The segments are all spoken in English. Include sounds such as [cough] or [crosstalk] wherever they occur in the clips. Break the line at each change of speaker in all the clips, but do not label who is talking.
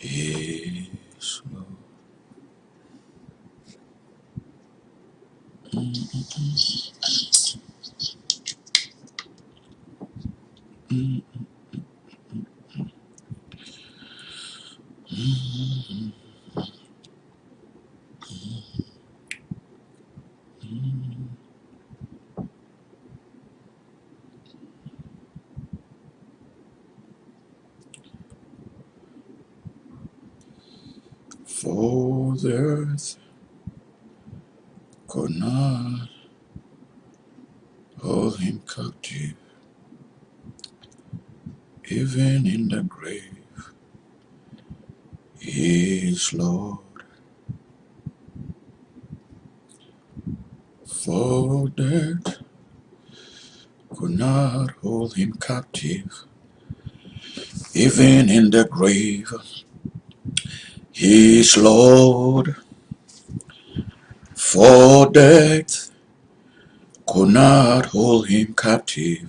Yes, Lord. For the earth could not hold him captive, even in the grave. He is Lord. For death could not hold him captive, even in the grave. He is Lord. For death could not hold him captive,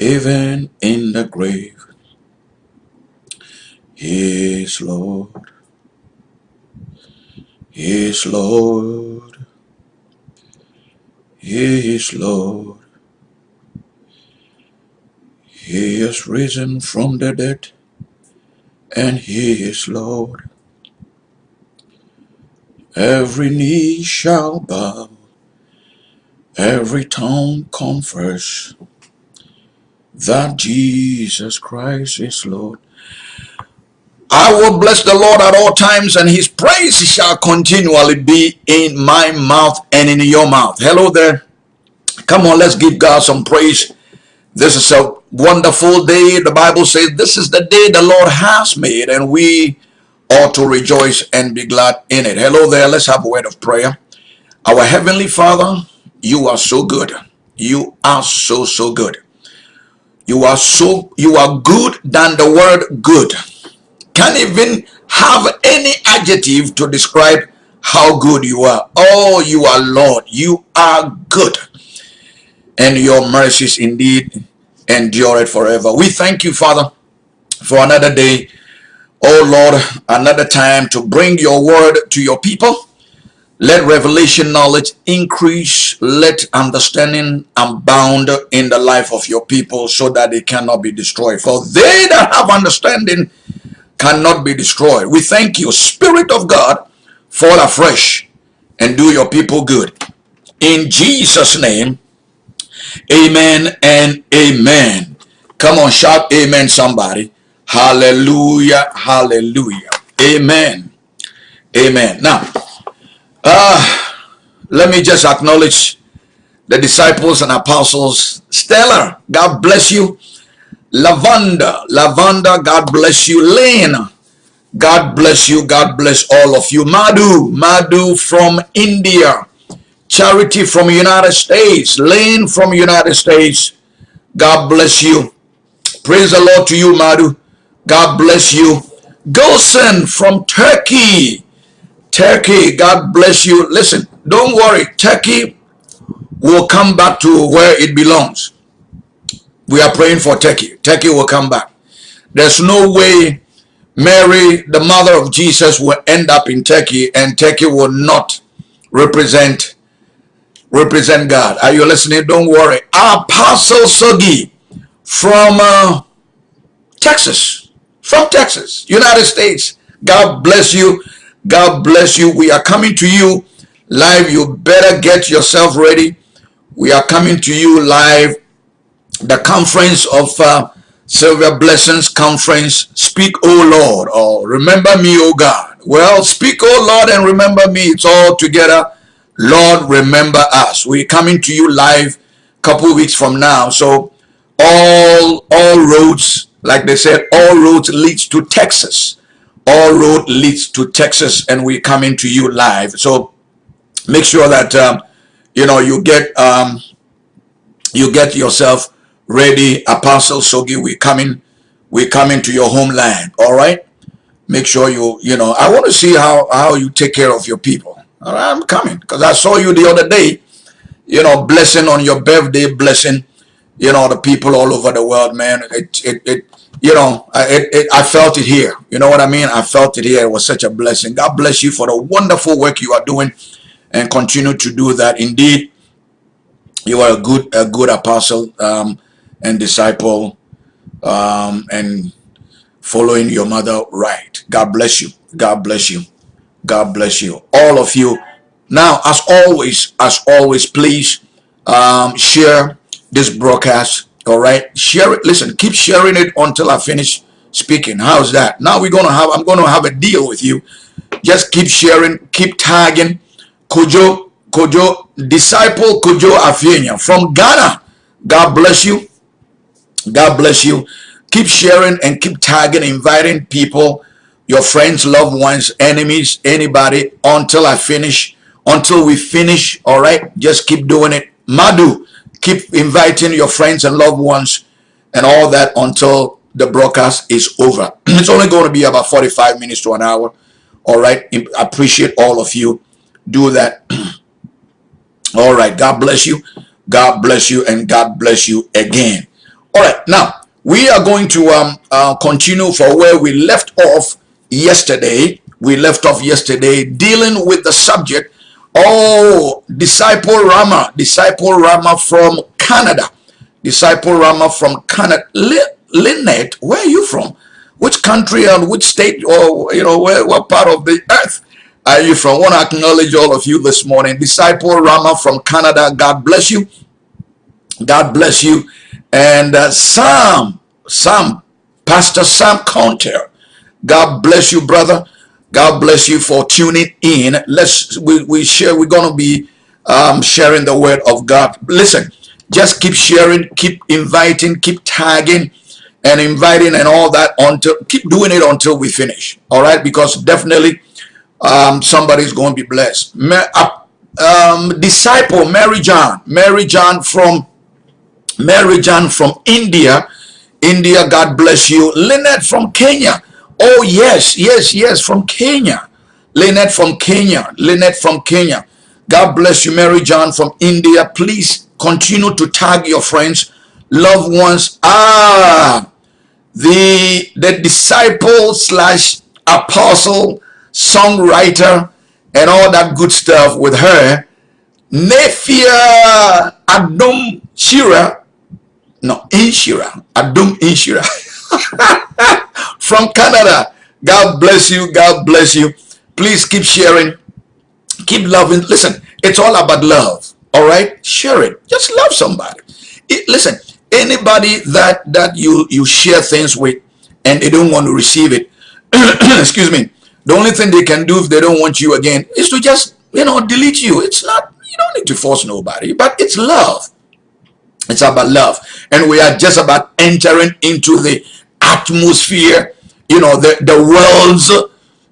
even in the grave. He is Lord. He is Lord. He is Lord. He is risen from the dead, and he is Lord. Every knee shall bow, every tongue confess that Jesus Christ is Lord. I will bless the Lord at all times, and his praise shall continually be in my mouth and in your mouth. Hello there. Come on, let's give God some praise. This is a wonderful day. The Bible says this is the day the Lord has made, and we ought to rejoice and be glad in it. Hello there. Let's have a word of prayer. Our Heavenly Father, you are so good. You are so, so good. You are so, you are good than the word good. Can't even have any adjective to describe how good you are. Oh, you are Lord. You are good. And your mercies indeed endure it forever. We thank you, Father, for another day Oh Lord, another time to bring your word to your people. Let revelation knowledge increase. Let understanding abound in the life of your people so that they cannot be destroyed. For they that have understanding cannot be destroyed. We thank you, Spirit of God, fall afresh and do your people good. In Jesus' name, amen and amen. Come on, shout amen, somebody. Hallelujah. Hallelujah. Amen. Amen. Now, uh, let me just acknowledge the disciples and apostles. Stella, God bless you. Lavanda, Lavanda, God bless you. Lane, God bless you. God bless all of you. Madhu, Madhu from India. Charity from United States. Lane from United States. God bless you. Praise the Lord to you, Madu. God bless you. Gosen from Turkey. Turkey, God bless you. Listen, don't worry. Turkey will come back to where it belongs. We are praying for Turkey. Turkey will come back. There's no way Mary, the mother of Jesus, will end up in Turkey and Turkey will not represent represent God. Are you listening? Don't worry. Apostle Sogi from uh, Texas from Texas, United States. God bless you. God bless you. We are coming to you live. You better get yourself ready. We are coming to you live. The conference of uh, Silver Blessings Conference. Speak, O Lord, or remember me, O God. Well, speak, O Lord, and remember me. It's all together. Lord, remember us. We're coming to you live a couple weeks from now. So all all roads like they said, all roads leads to Texas. All road leads to Texas, and we're coming to you live. So make sure that um, you know you get um, you get yourself ready. Apostle Sogi, we're coming, we're coming to your homeland. All right. make sure you, you know, I want to see how, how you take care of your people. All right, I'm coming because I saw you the other day, you know, blessing on your birthday, blessing, you know, the people all over the world, man. It, it, it you know, it, it, I felt it here. You know what I mean? I felt it here. It was such a blessing. God bless you for the wonderful work you are doing and continue to do that. Indeed, you are a good, a good apostle um, and disciple um, and following your mother right. God bless you. God bless you. God bless you. All of you. Now, as always, as always, please um, share this broadcast. All right. Share it. Listen, keep sharing it until I finish speaking. How's that? Now we're going to have, I'm going to have a deal with you. Just keep sharing, keep tagging Kojo, Kojo, disciple Kojo Afienya from Ghana. God bless you. God bless you keep sharing and keep tagging inviting people your friends loved ones enemies anybody until i finish. Until we finish all right? Just keep doing it. Madu keep inviting your friends and loved ones and all that until the broadcast is over. [clears throat] It's only going to be about 45 minutes to an hour all right? I appreciate all of you. Do that. [clears throat] All right god bless you. God bless you and god bless you again. All right now we are going to um, uh, continue for where we left off yesterday. We left off yesterday dealing with the subject. Oh, Disciple Rama, Disciple Rama from Canada. Disciple Rama from Canada. Lynette, where are you from? Which country and which state or, you know, where, what part of the earth are you from? I want to acknowledge all of you this morning. Disciple Rama from Canada. God bless you. God bless you. And uh, Sam, Sam, Pastor Sam Counter, God bless you, brother. God bless you for tuning in. Let's we, we share. We're gonna be um, sharing the word of God. Listen, just keep sharing, keep inviting, keep tagging, and inviting and all that until keep doing it until we finish. All right, because definitely um, somebody's going to be blessed. Um, disciple Mary John, Mary John from Mary John from India. India, God bless you. Lynette from Kenya. Oh, yes, yes, yes, from Kenya. Lynette from Kenya. Lynette from Kenya. God bless you, Mary John from India. Please continue to tag your friends, loved ones. Ah, the, the disciple slash apostle, songwriter, and all that good stuff with her. Nefia Adom Shira no, Inshira, Adum Inshira [laughs] from Canada. God bless you. God bless you. Please keep sharing. Keep loving. Listen, it's all about love. All right, share it. Just love somebody. It, listen, anybody that that you you share things with and they don't want to receive it. [clears throat] excuse me. The only thing they can do if they don't want you again is to just you know delete you. It's not. You don't need to force nobody, but it's love. It's about love. And we are just about entering into the atmosphere, you know, the, the world's,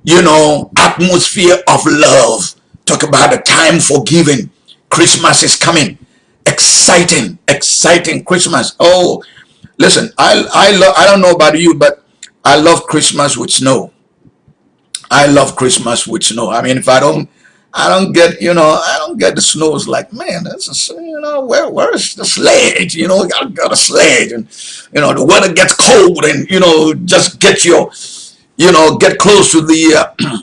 you know, atmosphere of love. Talk about the time for giving. Christmas is coming. Exciting, exciting Christmas. Oh, listen, I, I, love, I don't know about you, but I love Christmas with snow. I love Christmas with snow. I mean, if I don't I don't get, you know, I don't get the snows like, man, that's a, you know, where where's the sledge? You know, got got a sledge, and you know, the weather gets cold, and you know, just get your, you know, get close to the uh,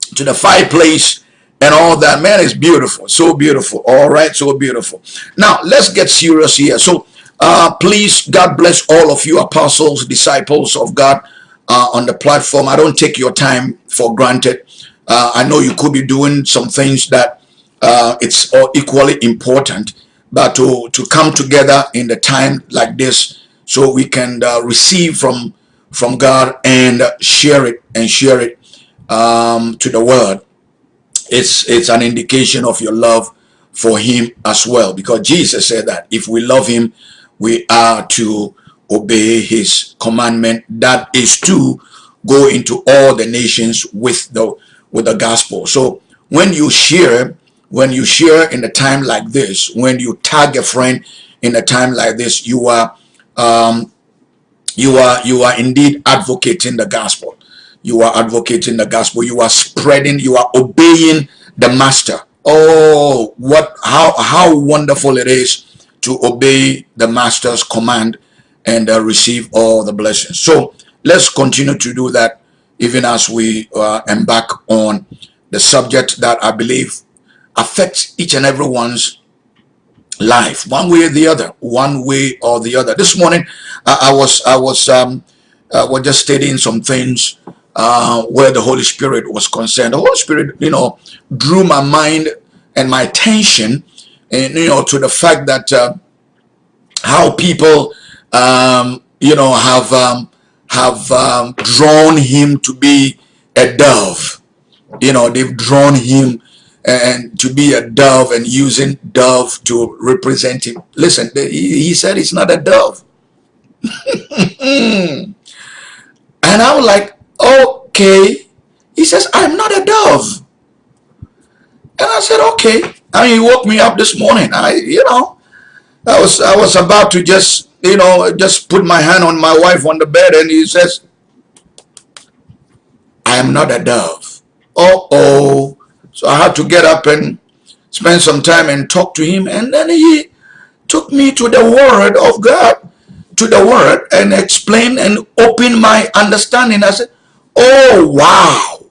[clears throat] to the fireplace and all that. Man, it's beautiful, so beautiful. All right, so beautiful. Now let's get serious here. So, uh, please, God bless all of you, apostles, disciples of God, uh, on the platform. I don't take your time for granted. Uh, I know you could be doing some things that uh, it's equally important, but to, to come together in the time like this so we can uh, receive from from God and share it and share it um, to the world. It's, it's an indication of your love for him as well because Jesus said that if we love him, we are to obey his commandment that is to go into all the nations with the with the gospel. So when you share, when you share in a time like this, when you tag a friend in a time like this, you are um, you are you are indeed advocating the gospel. you are advocating the gospel you are spreading you are obeying the master oh what how how wonderful it is to obey the master's command and uh, receive all the blessings so let's continue to do that even as we uh, embark on the subject that i believe affects each and everyone's life one way or the other one way or the other this morning i, I was i was um uh, was just studying some things uh, where the Holy Spirit was concerned. The Holy Spirit, you know, drew my mind and my attention, and you know, to the fact that uh, how people, um, you know, have um, have um, drawn him to be a dove. You know, they've drawn him and to be a dove and using dove to represent him. Listen, he said it's not a dove. [laughs] and I'm like, okay. He says, I'm not a dove. And I said, okay. I mean, he woke me up this morning. I, you know, I was, I was about to just, you know, just put my hand on my wife on the bed and he says, I am not a dove. Uh-oh. So I had to get up and spend some time and talk to him. And then he took me to the word of God, to the word and explained and opened my understanding. I said, oh, wow.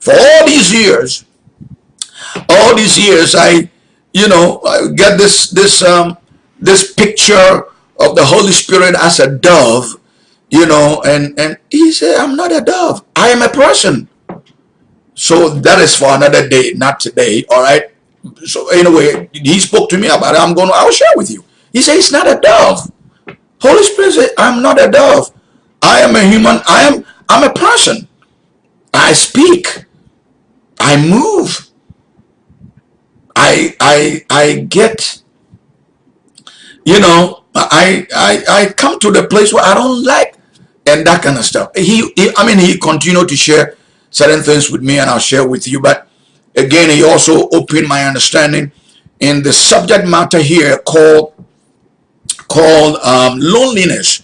For all these years, all these years, I, you know, I get this, this, um, this picture of the Holy Spirit as a dove, you know, and, and he said, I'm not a dove. I am a person. So that is for another day, not today. All right. So anyway, he spoke to me about it. I'm going to, I'll share with you. He said, it's not a dove. Holy Spirit said, I'm not a dove. I am a human. I am, I'm a person. I speak. I move. I, I, I get, you know, I, I, I come to the place where I don't like and that kind of stuff. He, he I mean, he continued to share certain things with me and I'll share with you. But again, he also opened my understanding in the subject matter here called called um, loneliness.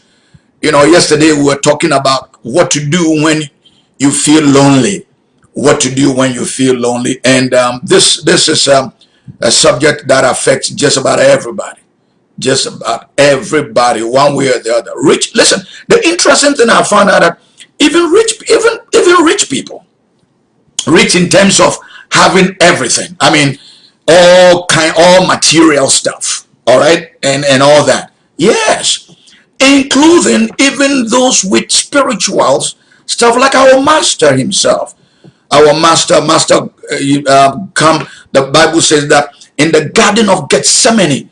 You know, yesterday we were talking about what to do when you feel lonely, what to do when you feel lonely, and um, this this is um, a subject that affects just about everybody, just about everybody, one way or the other. Rich, listen. The interesting thing I found out that even rich, even even rich people, rich in terms of having everything. I mean, all kind, all material stuff. All right, and and all that. Yes, including even those with spirituals stuff like our master himself. Our master, master, uh, uh, come. The Bible says that in the Garden of Gethsemane,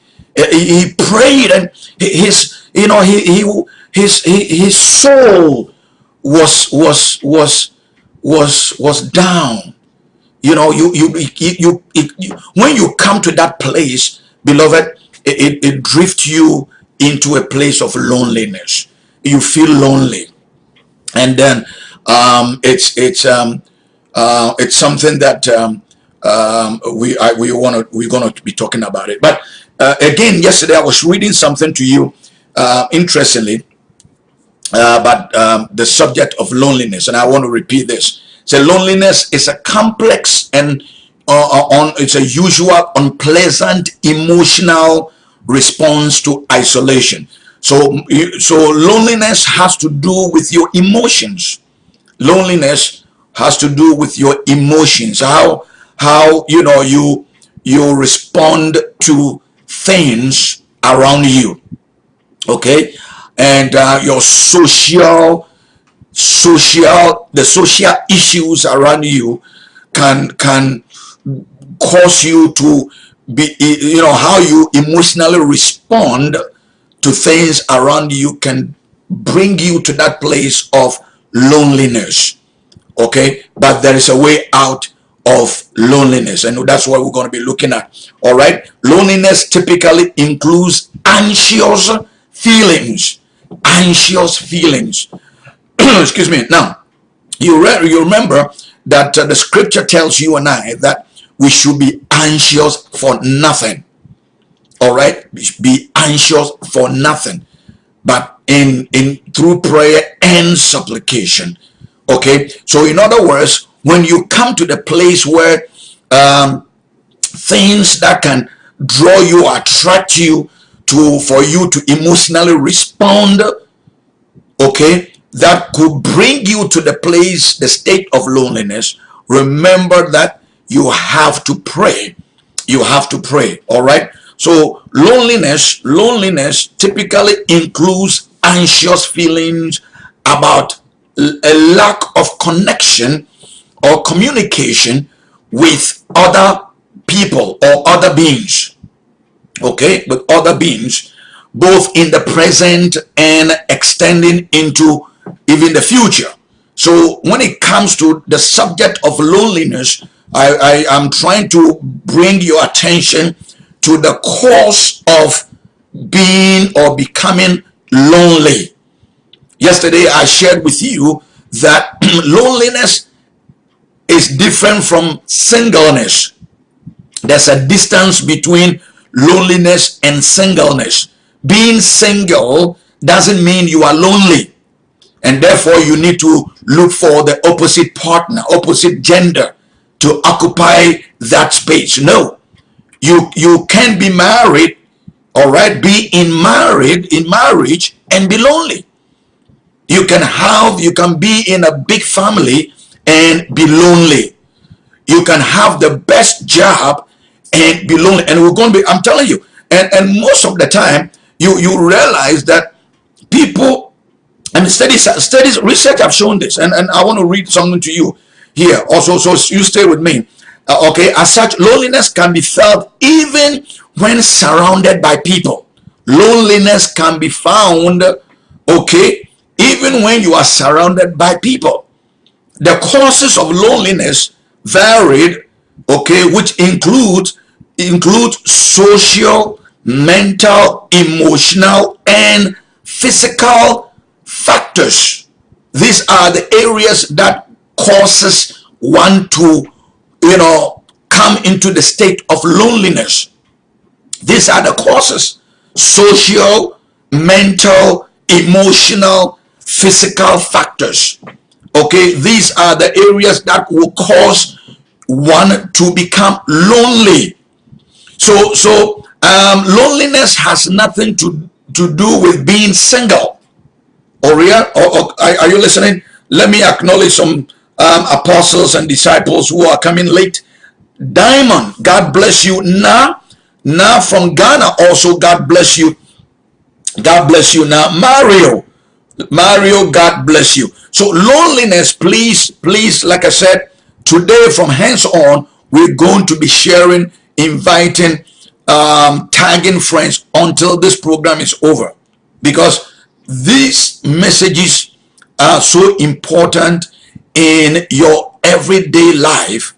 he, prayed and his, you know, he, he his his soul was was was was was down. You know, you you you, you, you when you come to that place, beloved, it, it, it drifts you into a place of loneliness. You feel lonely. And then um, it's it's um, uh, it's something that um, um, we I, we want to we're going to be talking about it. But uh, again, yesterday I was reading something to you, uh, interestingly, uh, about um, the subject of loneliness, and I want to repeat this. So loneliness is a complex and uh, uh, on it's a usual unpleasant emotional response to isolation. So, so loneliness has to do with your emotions. Loneliness has to do with your emotions. How, how, you know, you, you respond to things around you. Okay. And uh, your social, social, the social issues around you can, can cause you to be, you know, how you emotionally respond to things around you can bring you to that place of loneliness. Okay, but there is a way out of loneliness, and that's what we're going to be looking at. All right, loneliness typically includes anxious feelings, anxious feelings. [clears throat] Excuse me. Now, you, re you remember that uh, the scripture tells you and I that we should be anxious for nothing. All right, be anxious for nothing, but in in through prayer and supplication. Okay, so in other words, when you come to the place where um, things that can draw you, attract you to for you to emotionally respond, okay, that could bring you to the place, the state of loneliness. Remember that you have to pray. You have to pray. All right. So loneliness, loneliness typically includes anxious feelings about a lack of connection or communication with other people or other beings. Okay? With other beings both in the present and extending into even the future. So when it comes to the subject of loneliness i i am trying to bring your attention to the cause of being or becoming lonely. Yesterday I shared with you that [clears throat] loneliness is different from singleness. There's a distance between loneliness and singleness. Being single doesn't mean you are lonely. And therefore you need to look for the opposite partner, opposite gender to occupy that space. No, you, you can be married, all right, be in married, in marriage and be lonely. You can have, you can be in a big family and be lonely. You can have the best job and be lonely. And we're going to be, I'm telling you, and, and most of the time, you, you realize that people, and studies, studies, research have shown this, and, and I want to read something to you here also, so you stay with me. Uh, okay, as such, loneliness can be felt even when surrounded by people. Loneliness can be found, okay, even when you are surrounded by people. The causes of loneliness varied, okay, which include include social, mental, emotional, and physical factors. These are the areas that causes one to, you know, come into the state of loneliness. These are the causes. Social, mental, emotional, physical factors okay these are the areas that will cause one to become lonely. So so um, loneliness has nothing to to do with being single. Or, yeah, or, or are you listening? Let me acknowledge some um, apostles and disciples who are coming late. Diamond god bless you. Now now from ghana also god bless you. God bless you. Now mario Mario, God bless you. So loneliness, please, please, like I said, today from hands on, we're going to be sharing, inviting, um, tagging friends until this program is over. Because these messages are so important in your everyday life.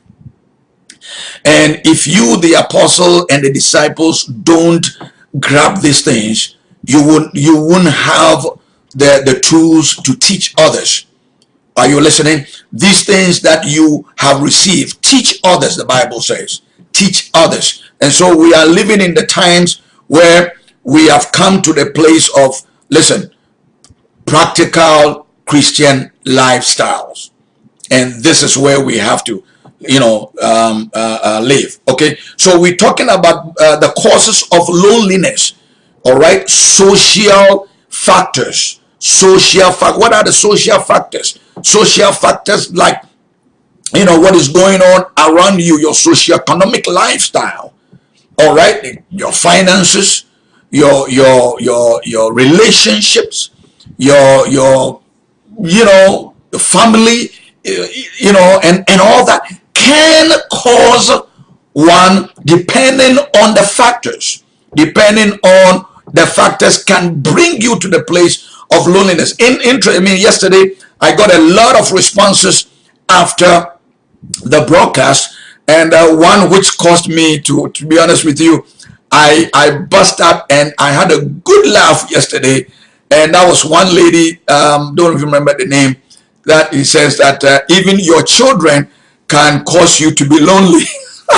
And if you, the apostle and the disciples, don't grab these things, you won't you won't have the, the tools to teach others. Are you listening? These things that you have received, teach others, the Bible says. Teach others. And so we are living in the times where we have come to the place of, listen, practical Christian lifestyles. And this is where we have to, you know, um, uh, uh, live. Okay. So we're talking about uh, the causes of loneliness. All right. Social factors social fact what are the social factors? Social factors like you know what is going on around you your socio-economic lifestyle all right? Your finances your your your your relationships your your you know family eh, you know and and all that can cause one depending on the factors. Depending on the factors can bring you to the place of loneliness. In interest, I mean, yesterday I got a lot of responses after the broadcast, and uh, one which caused me to, to be honest with you, I I bust up and I had a good laugh yesterday, and that was one lady. Um, don't remember the name. That he says that uh, even your children can cause you to be lonely. [laughs]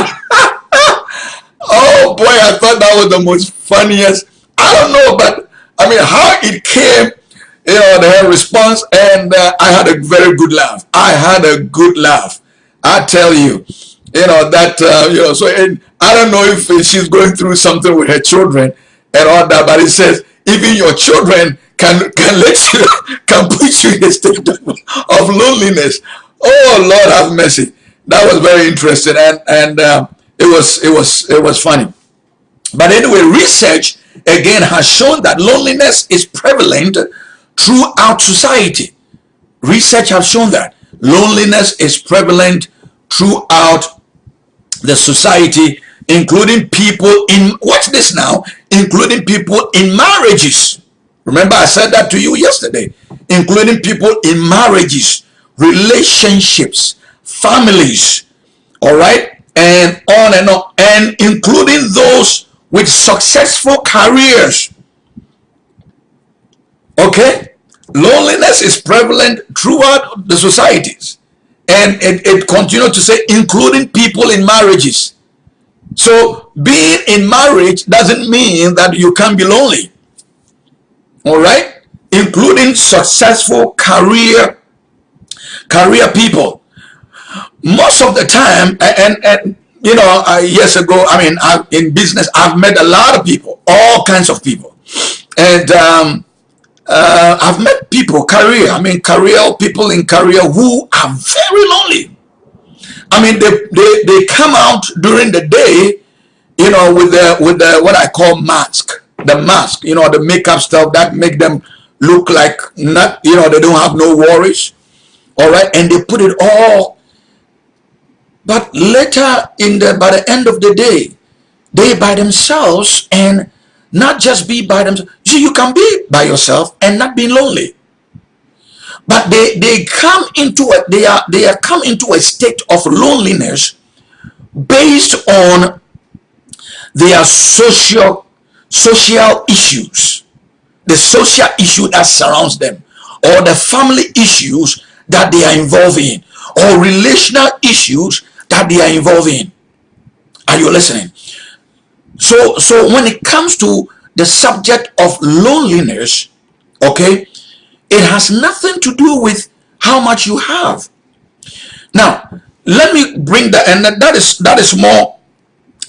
oh boy, I thought that was the most funniest. I don't know, but I mean, how it came you know, the response, and uh, I had a very good laugh. I had a good laugh. I tell you, you know that uh, you know. So and I don't know if she's going through something with her children and all that, but it says even your children can can let you [laughs] can put you in a state of loneliness. Oh Lord, have mercy. That was very interesting, and and uh, it was it was it was funny. But anyway, research again has shown that loneliness is prevalent throughout society. Research has shown that loneliness is prevalent throughout the society, including people in, watch this now, including people in marriages. Remember I said that to you yesterday, including people in marriages, relationships, families, all right, and on and on, and including those with successful careers. Okay? Loneliness is prevalent throughout the societies. And it, it continues to say, including people in marriages. So being in marriage doesn't mean that you can be lonely. All right? Including successful career, career people. Most of the time, and, and you know, uh, years ago, I mean, I, in business, I've met a lot of people, all kinds of people. And um, uh, I've met people, career, I mean, career people in career who are very lonely. I mean, they, they, they come out during the day, you know, with the, with the, what I call mask, the mask, you know, the makeup stuff that make them look like not, you know, they don't have no worries. All right. And they put it all. But later in the, by the end of the day, they by themselves and not just be by themselves. You can be by yourself and not be lonely. But they, they come into a, they are, they are come into a state of loneliness based on their social, social issues, the social issue that surrounds them, or the family issues that they are involved in, or relational issues that they are involved in. Are you listening? So, so when it comes to the subject of loneliness, okay, it has nothing to do with how much you have. Now, let me bring that, and that is that is more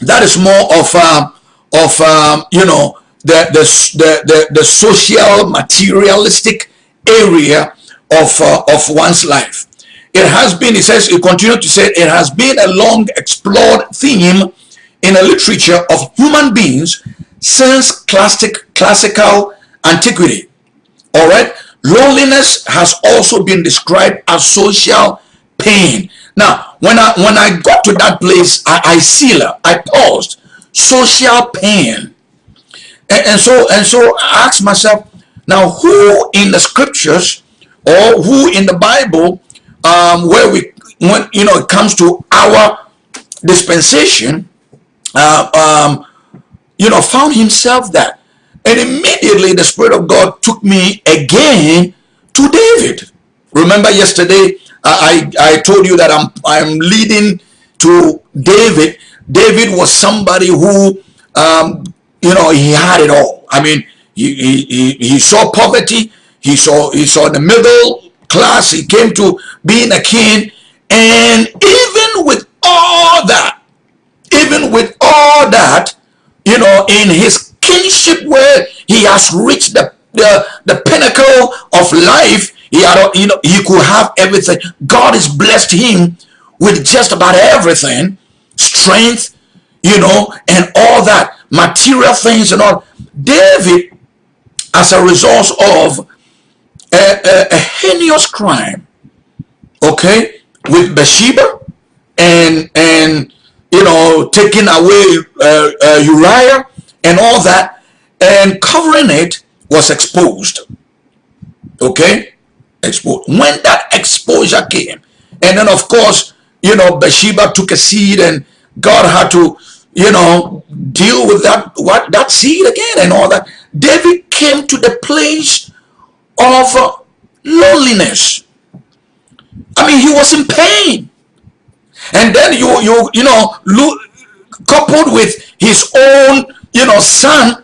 that is more of um, of um, you know the, the the the the social materialistic area of uh, of one's life. It has been, it says, it continued to say, it has been a long explored theme in a literature of human beings since classic classical antiquity. All right. Loneliness has also been described as social pain. Now, when I when I got to that place, I, I seal I paused. Social pain. And, and so and so I asked myself, now who in the scriptures or who in the Bible, um, where we when you know it comes to our dispensation, uh, um, you know, found himself that. And immediately the Spirit of God took me again to David. Remember yesterday, I, I told you that I'm, I'm leading to David. David was somebody who, um, you know, he had it all. I mean, he, he, he saw poverty. He saw, he saw the middle class. He came to being a king. And even with all that, even with all that, you know, in his kingship where he has reached the, the, the pinnacle of life, he had, you know, he could have everything. God has blessed him with just about everything, strength, you know, and all that, material things and all. David, as a result of a, a, a heinous crime, okay, with Bathsheba and and you know, taking away uh, uh, Uriah and all that, and covering it was exposed. Okay? Exposed. When that exposure came, and then of course, you know, Bathsheba took a seed and God had to, you know, deal with that, what that seed again and all that. David came to the place of uh, loneliness. I mean, he was in pain and then you you you know look, coupled with his own you know son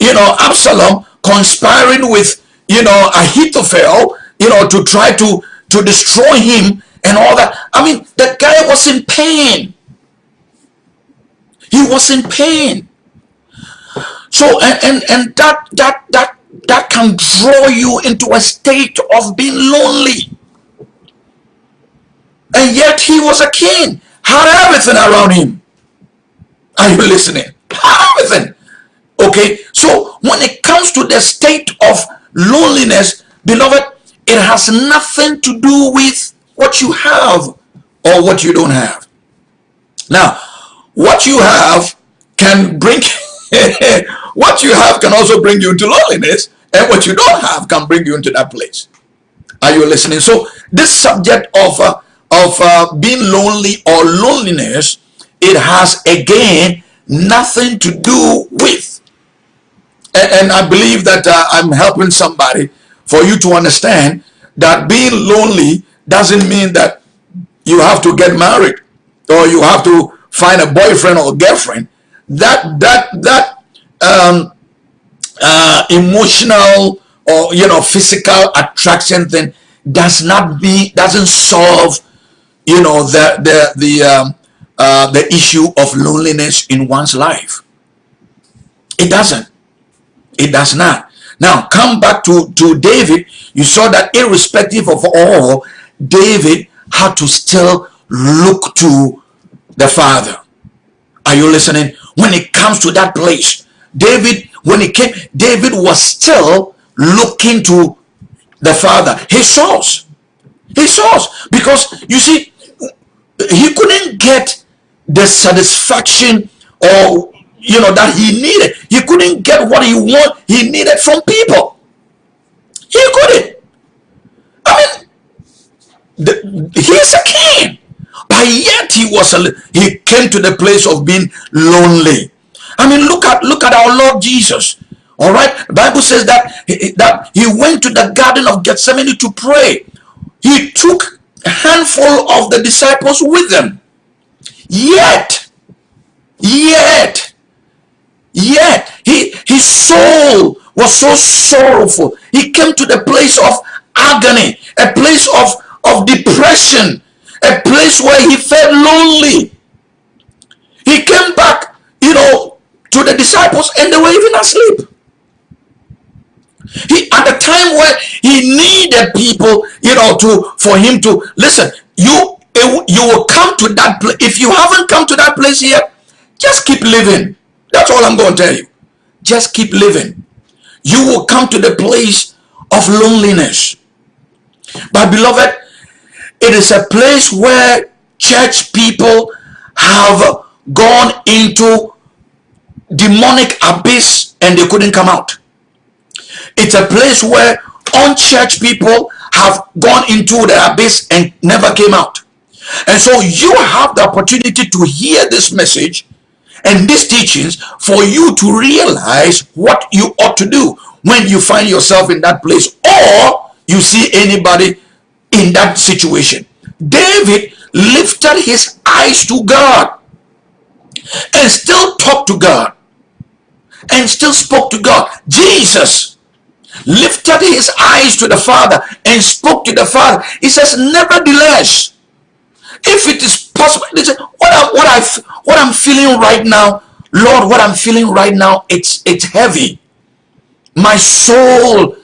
you know absalom conspiring with you know, Ahithophel, you know, to try to, to destroy him and all that. I mean, the guy was in pain. He was in pain. So, and, and, and that, that, that, that can draw you into a state of being lonely. And yet he was a king, had everything around him. Are you listening? Everything. Okay, so when it comes to the state of loneliness, beloved, it has nothing to do with what you have or what you don't have. Now, what you have can bring, [laughs] what you have can also bring you into loneliness, and what you don't have can bring you into that place. Are you listening? So, this subject of uh, of uh, being lonely or loneliness, it has again nothing to do with. And, and I believe that uh, I'm helping somebody for you to understand that being lonely doesn't mean that you have to get married or you have to find a boyfriend or girlfriend. That that that um, uh, emotional or you know physical attraction thing does not be doesn't solve you know the the the um, uh, the issue of loneliness in one's life. It doesn't. It does not. Now come back to to David. You saw that irrespective of all, David had to still look to the Father. Are you listening? When it comes to that place, David, when he came, David was still looking to the Father, his source. His source. Because you see, he couldn't get the satisfaction or you know that he needed. He couldn't get what he want he needed from people. He couldn't. I mean the, he's a king but yet he was a, he came to the place of being lonely. I mean look at look at our lord jesus. All right? Bible says that he, that he went to the garden of gethsemane to pray. He took handful of the disciples with them. Yet, yet, yet, he, his soul was so sorrowful. He came to the place of agony, a place of, of depression, a place where he felt lonely. He came back, you know, to the disciples and they were even asleep. He at the time where he needed people, you know, to for him to listen. You you will come to that place. If you haven't come to that place yet, just keep living. That's all I'm going to tell you. Just keep living. You will come to the place of loneliness. But beloved, it is a place where church people have gone into demonic abyss and they couldn't come out. It's a place where unchurched people have gone into the abyss and never came out. And so you have the opportunity to hear this message and these teachings for you to realize what you ought to do when you find yourself in that place or you see anybody in that situation. David lifted his eyes to God and still talked to God and still spoke to God. Jesus lifted his eyes to the Father and spoke to the Father. He says, nevertheless, if it is possible, listen, what I, what I, what I'm feeling right now, Lord, what I'm feeling right now, it's, it's heavy. My soul,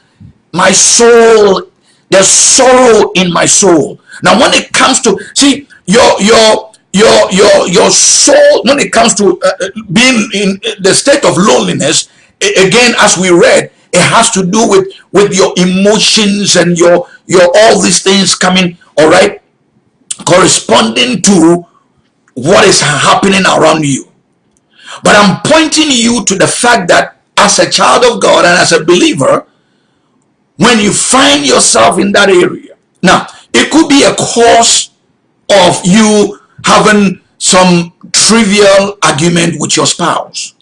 my soul, there's sorrow in my soul. Now, when it comes to, see, your, your, your, your, your soul, when it comes to uh, uh being in the state of loneliness, again, as we read, it has to do with with your emotions and your your all these things coming all right? Corresponding to what is happening around you. But i'm pointing you to the fact that as a child of god and as a believer when you find yourself in that area now it could be a cause of you having some trivial argument with your spouse.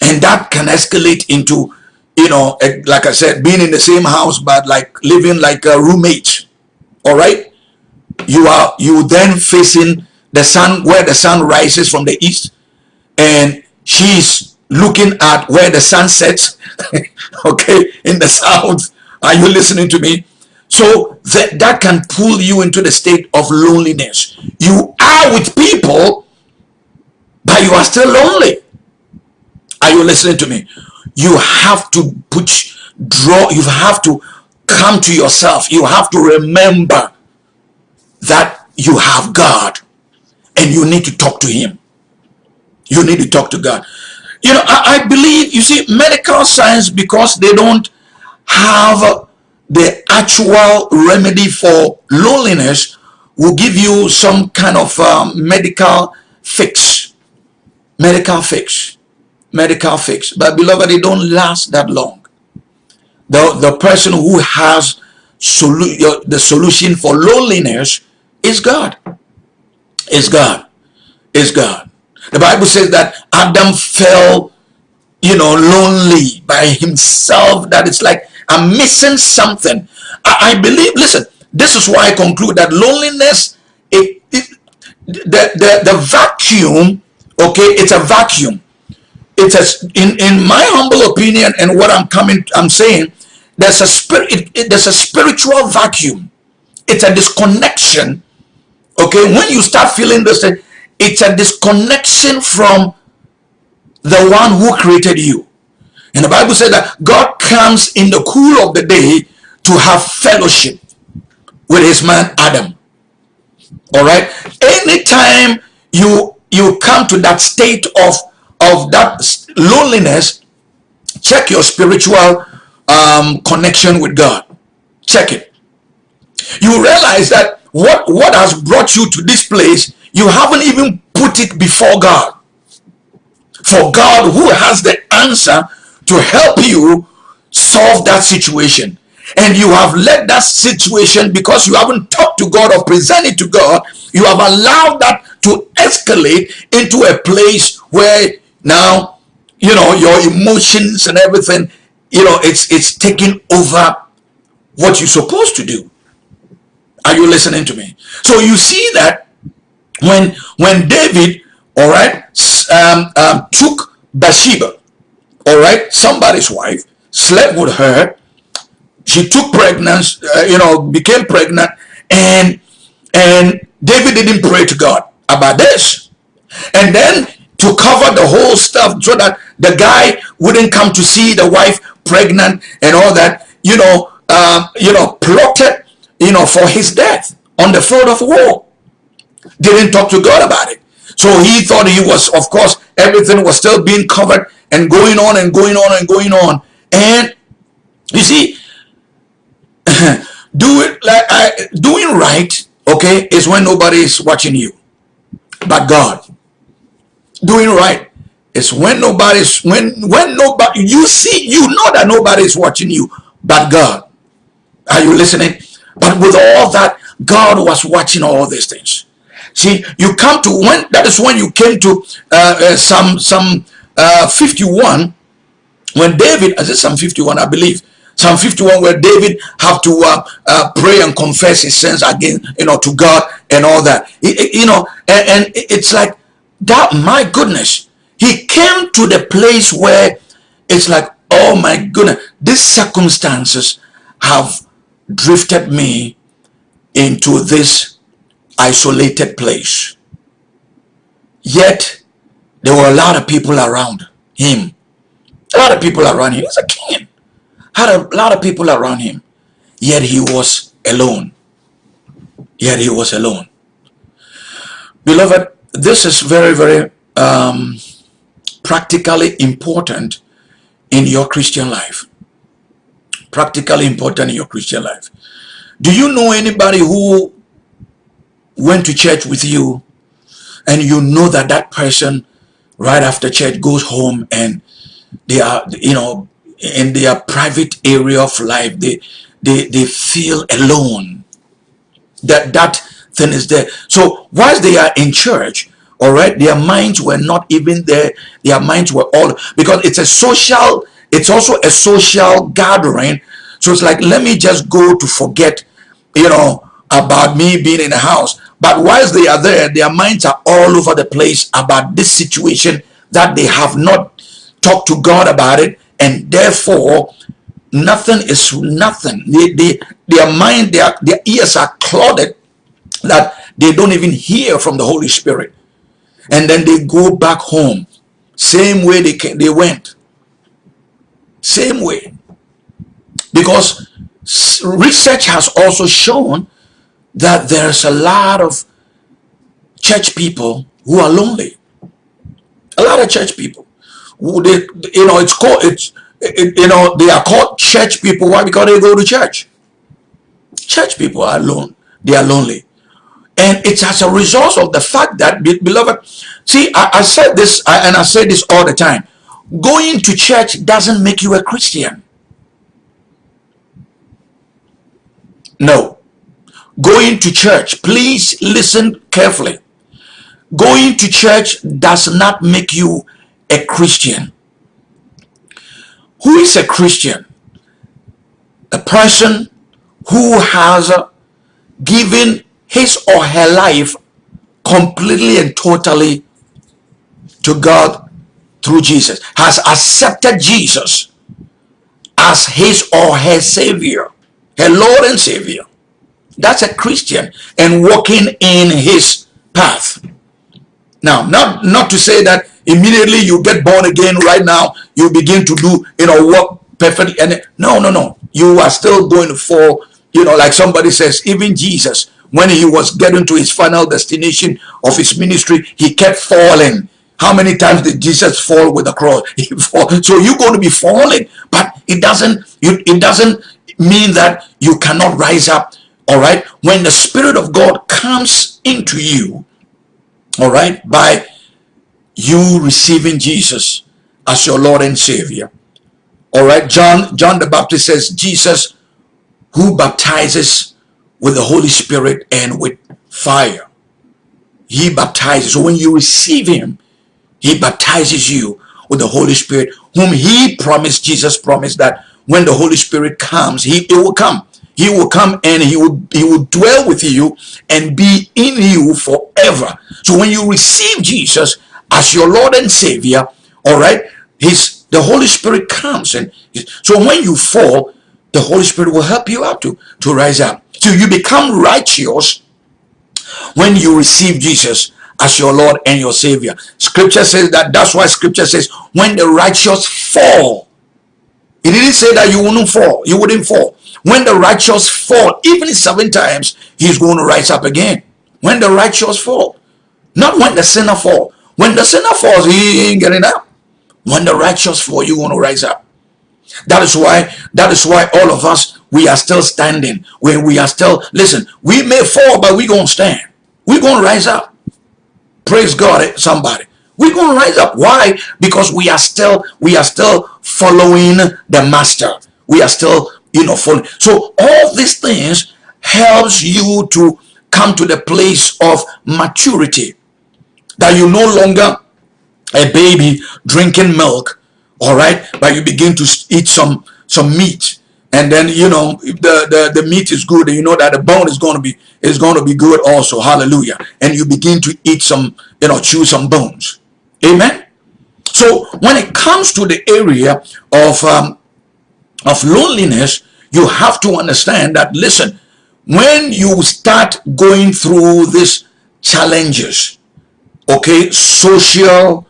And that can escalate into you know, eh, like I said, being in the same house, but like living like a roommate. All right. You are, you then facing the sun where the sun rises from the east and she's looking at where the sun sets, [laughs] okay, in the south. Are you listening to me? So that, that can pull you into the state of loneliness. You are with people, but you are still lonely. Are you listening to me? You have to put, draw, you have to come to yourself. You have to remember that you have God and you need to talk to him. You need to talk to God. You know, I, I believe, you see, medical science, because they don't have the actual remedy for loneliness, will give you some kind of um, medical fix. Medical fix. Medical fix. But beloved, they don't last that long. The, the person who has solu the solution for loneliness is God. Is God. Is God. The Bible says that Adam fell, you know, lonely by himself. That it's like, I'm missing something. I, I believe, listen, this is why I conclude that loneliness, it, it, the, the, the vacuum, okay, it's a vacuum. It's a, in, in my humble opinion and what I'm coming, I'm saying, there's a spirit, it, it, there's a spiritual vacuum. It's a disconnection. Okay, when you start feeling this, it's a disconnection from the one who created you. And the Bible said that God comes in the cool of the day to have fellowship with his man Adam. All right. Anytime you you come to that state of of that loneliness, check your spiritual um, connection with God. Check it. You realize that what what has brought you to this place you haven't even put it before God. For God who has the answer to help you solve that situation. And you have let that situation because you haven't talked to God or presented to God, you have allowed that to escalate into a place where now, you know, your emotions and everything, you know, it's it's taking over what you're supposed to do. Are you listening to me? So you see that when when David, all right, um, um, took Bathsheba, all right, somebody's wife, slept with her, she took pregnancy, uh, you know, became pregnant, and and David didn't pray to God about this, and then to cover the whole stuff so that the guy wouldn't come to see the wife pregnant and all that, you know, um, you know, plotted, you know, for his death on the field of war didn't talk to God about it. So he thought he was, of course, everything was still being covered and going on and going on and going on. And you see, [laughs] do it like I, doing right, okay, is when nobody is watching you, but God. Doing right is when nobody's when when nobody you see you know that nobody is watching you, but God. Are you listening? But with all that, God was watching all these things. See, you come to when that is when you came to uh, uh, some some uh, 51 when David, is it Psalm 51, I believe, Psalm 51, where David have to uh, uh, pray and confess his sins again, you know, to God and all that. It, it, you know, and, and it's like that. My goodness, he came to the place where it's like, oh my goodness, these circumstances have drifted me into this isolated place. Yet, there were a lot of people around him. A lot of people around him. He was a king. Had a lot of people around him. Yet he was alone. Yet he was alone. Beloved, this is very, very um, practically important in your Christian life. Practically important in your Christian life. Do you know anybody who went to church with you and you know that that person right after church goes home and they are you know in their private area of life they they they feel alone that that thing is there so whilst they are in church all right? Their minds were not even there. Their minds were all because it's a social it's also a social gathering. So it's like let me just go to forget you know about me being in the house. But whilst they are there, their minds are all over the place about this situation that they have not talked to God about it, and therefore nothing is nothing. They, they, their mind, their, their ears are clouded that they don't even hear from the Holy Spirit. And then they go back home. Same way they came, they went. Same way. Because research has also shown that there's a lot of church people who are lonely. A lot of church people. Who they, you know, it's called, it's, it, you know, they are called church people. Why? Because they go to church. Church people are alone. They are lonely. And it's as a result of the fact that, beloved, see, I, I said this, I, and I say this all the time. Going to church doesn't make you a Christian. No. Going to church, please listen carefully. Going to church does not make you a Christian. Who is a Christian? A person who has given his or her life completely and totally to God through Jesus, has accepted Jesus as his or her Savior, her Lord and Savior. That's a Christian and walking in his path. Now, not, not to say that immediately you get born again right now, you begin to do, you know, work perfectly. And no, no, no. You are still going to fall, you know, like somebody says, even Jesus, when he was getting to his final destination of his ministry, he kept falling. How many times did Jesus fall with the cross? [laughs] So you're going to be falling, but it doesn't, it doesn't mean that you cannot rise up. All right. When the Spirit of God comes into you, all right, by you receiving Jesus as your Lord and Savior. All right, John, John the Baptist says, Jesus who baptizes with the Holy Spirit and with fire. He baptizes. So when you receive him, he baptizes you with the Holy Spirit, whom he promised, Jesus promised that when the Holy Spirit comes, he it will come. He will come and he will he will dwell with you and be in you forever. So when you receive Jesus as your Lord and Savior, all right, his the Holy Spirit comes and so when you fall, the Holy Spirit will help you out to to rise up. So you become righteous when you receive Jesus as your Lord and your Savior. Scripture says that that's why scripture says when the righteous fall. It didn't say that you wouldn't fall. You wouldn't fall. When the righteous fall, even seven times, he's going to rise up again. When the righteous fall. Not when the sinner fall. When the sinner falls, he ain't getting up. When the righteous fall, you're going to rise up. That is why, that is why all of us, we are still standing. When we are still, listen, we may fall, but we're going to stand. We're going to rise up. Praise God, eh, somebody. We're going to rise up. Why? Because we are still, we are still following the master. We are still, you know, following. So all these things helps you to come to the place of maturity. That you no longer a baby drinking milk all right? But you begin to eat some some meat. And then you know the the, the meat is good and you know that the bone is going to be is going to be good also. Hallelujah. And you begin to eat some you know chew some bones. Amen? So when it comes to the area of um, of loneliness you have to understand that listen when you start going through these challenges okay social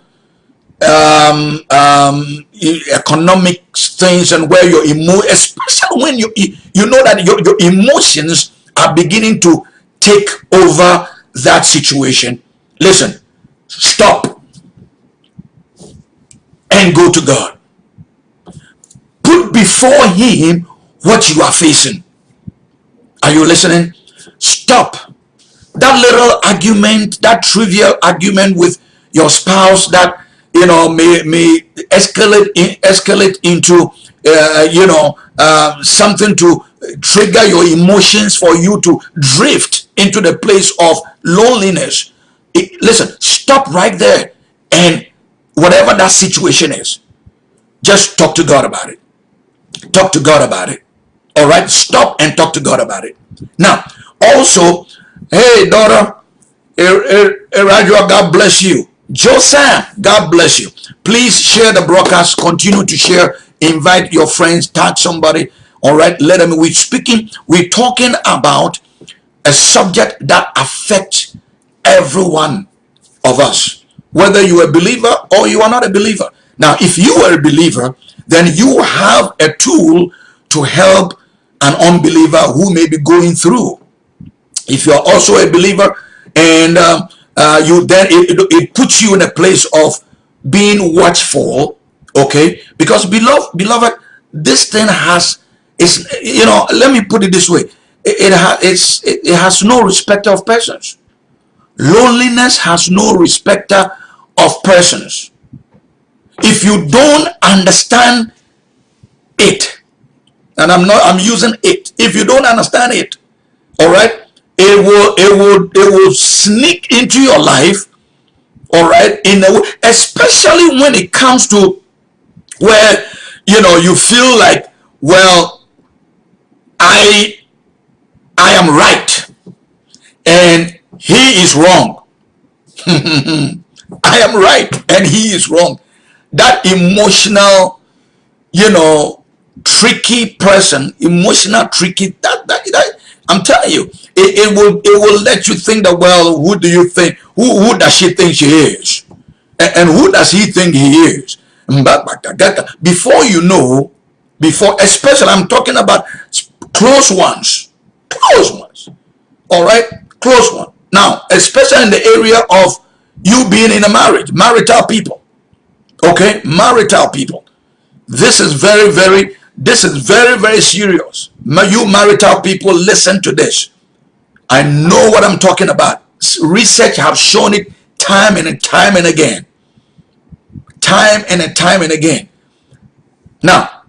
um, um, economic things and where your emo especially when you you know that your, your emotions are beginning to take over that situation. Listen stop and go to God. Put before him what you are facing. Are you listening? Stop that little argument that trivial argument with your spouse that you know, may, may escalate, in, escalate into, uh, you know, uh, something to trigger your emotions for you to drift into the place of loneliness. It, listen, stop right there and whatever that situation is, just talk to God about it. Talk to God about it. All right, stop and talk to God about it. Now, also, hey, daughter, Erajua, God bless you. Joseph, God bless you. Please share the broadcast. Continue to share. Invite your friends. Tag somebody. All right. Let them. We're speaking. We're talking about a subject that affects everyone of us, whether you're a believer or you are not a believer. Now, if you are a believer, then you have a tool to help an unbeliever who may be going through. If you're also a believer and um, uh, you then it, it, puts you in a place of being watchful, okay? Because beloved, beloved, this thing has is you know. Let me put it this way: it, it has it, it has no respecter of persons. Loneliness has no respecter of persons. If you don't understand it, and I'm not I'm using it. If you don't understand it, all right, it will it will it will sneak into your life, all right, in a way, especially when it comes to where you know you feel like, well, I I am right and he is wrong. [laughs] I am right and he is wrong. That emotional, you know, tricky person, emotional tricky, that, that, that I'm telling you, it, it will it will let you think that, well, who do you think, who, who does she think she is? And, and who does he think he is? Before you know, before, especially I'm talking about close ones, close ones, all right, close one. Now, especially in the area of you being in a marriage, marital people, okay, marital people. This is very, very, this is very, very serious. You marital people, listen to this. I know what I'm talking about. Research have shown it time and time and again. Time and time and again. Now,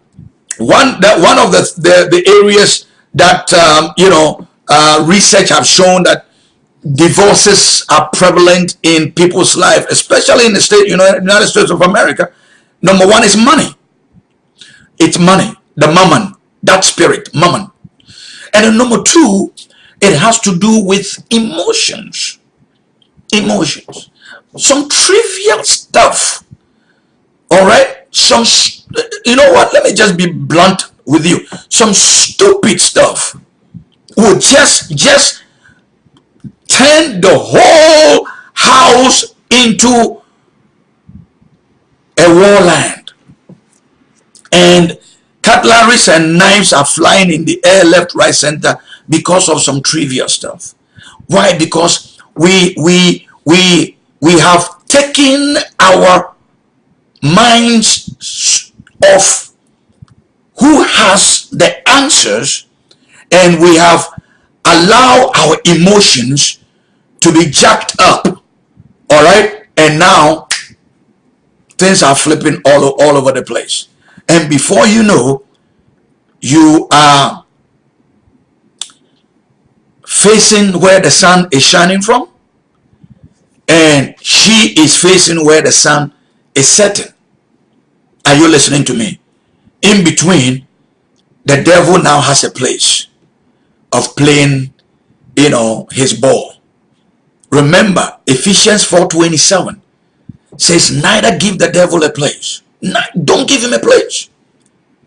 one that one of the the, the areas that um, you know uh, research have shown that divorces are prevalent in people's life, especially in the state, you know, United States of America. Number one is money. It's money, the mammon, that spirit, mammon. And then number two, it has to do with emotions. Emotions. Some trivial stuff. All right? Some, you know what? Let me just be blunt with you. Some stupid stuff will just, just turn the whole house into a warland. And cutlery and knives are flying in the air, left, right, center because of some trivial stuff. Why? Because we we we we have taken our minds off who has the answers and we have allowed our emotions to be jacked up all right and now things are flipping all, all over the place and before you know you are facing where the sun is shining from and she is facing where the sun is setting. Are you listening to me? In between the devil now has a place of playing you know his ball. Remember ephesians 4:27 says neither give the devil a place. Don't give him a place.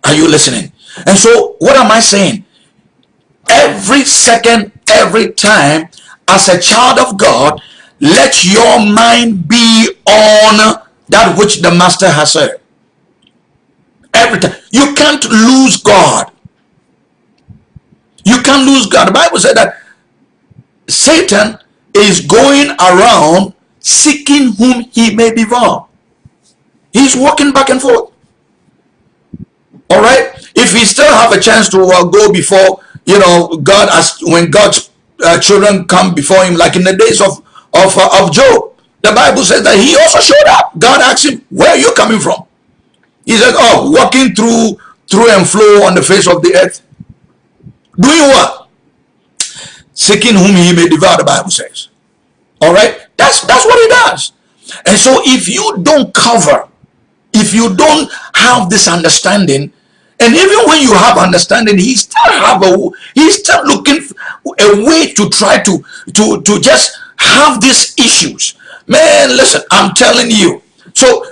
Are you listening? And so what am i saying every second every time as a child of God, let your mind be on that which the master has said. Every time. You can't lose God. You can't lose God. The Bible said that Satan is going around seeking whom he may devour. He's walking back and forth. All right. If he still have a chance to uh, go before you know, God as when God's uh, children come before him, like in the days of of uh, of Job, the Bible says that he also showed up. God asked him, "Where are you coming from?" He said, "Oh, walking through through and flow on the face of the earth, doing what? Seeking whom he may devour." The Bible says. All right, that's that's what he does. And so, if you don't cover, if you don't have this understanding, and even when you have understanding, he still have a he's still looking a way to try to to to just have these issues. Man, listen, I'm telling you. So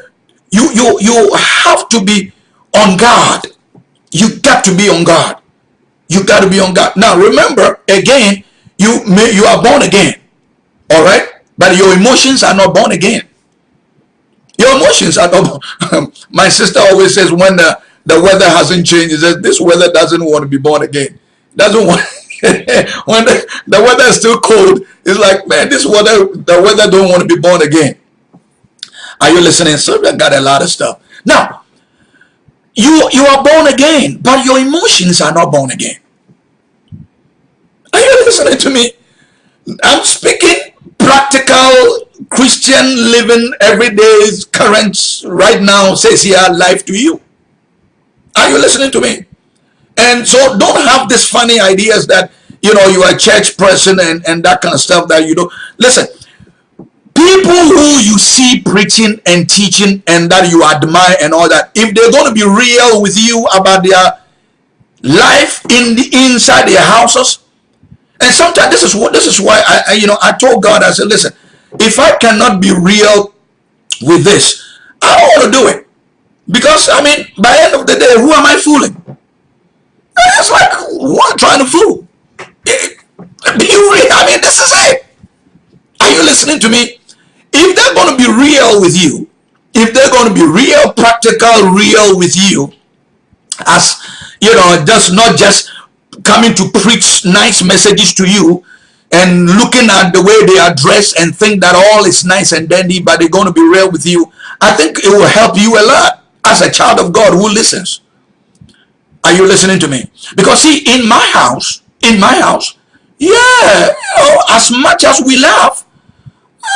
you you you have to be on guard. You got to be on guard. You got to be on guard. Now remember, again, you may you are born again. All right? But your emotions are not born again. Your emotions are not [laughs] [laughs] my sister always says when the, the weather hasn't changed, says this weather doesn't want to be born again. Doesn't want [laughs] when the, the weather is still cold, it's like, man, this weather, the weather don't want to be born again. Are you listening? So I got a lot of stuff. Now, you you are born again, but your emotions are not born again. Are you listening to me? I'm speaking practical Christian living everyday currents right now says here life to you. Are you listening to me? And so don't have these funny ideas that, you know, you are a church person and, and that kind of stuff that you do. Listen, people who you see preaching and teaching and that you admire and all that, if they're going to be real with you about their life in the inside their houses, and sometimes this is what this is why I, I you know I told God I said listen if I cannot be real with this I don't want to do it because I mean by the end of the day who am I fooling? It's like what trying to fool? Be real I mean this is it. Are you listening to me? If they're going to be real with you if they're going to be real practical real with you as you know just not just coming to preach nice messages to you and looking at the way they are dressed and think that all is nice and dandy but they're going to be real with you i think it will help you a lot as a child of god who listens. Are you listening to me? Because see in my house in my house yeah you know as much as we laugh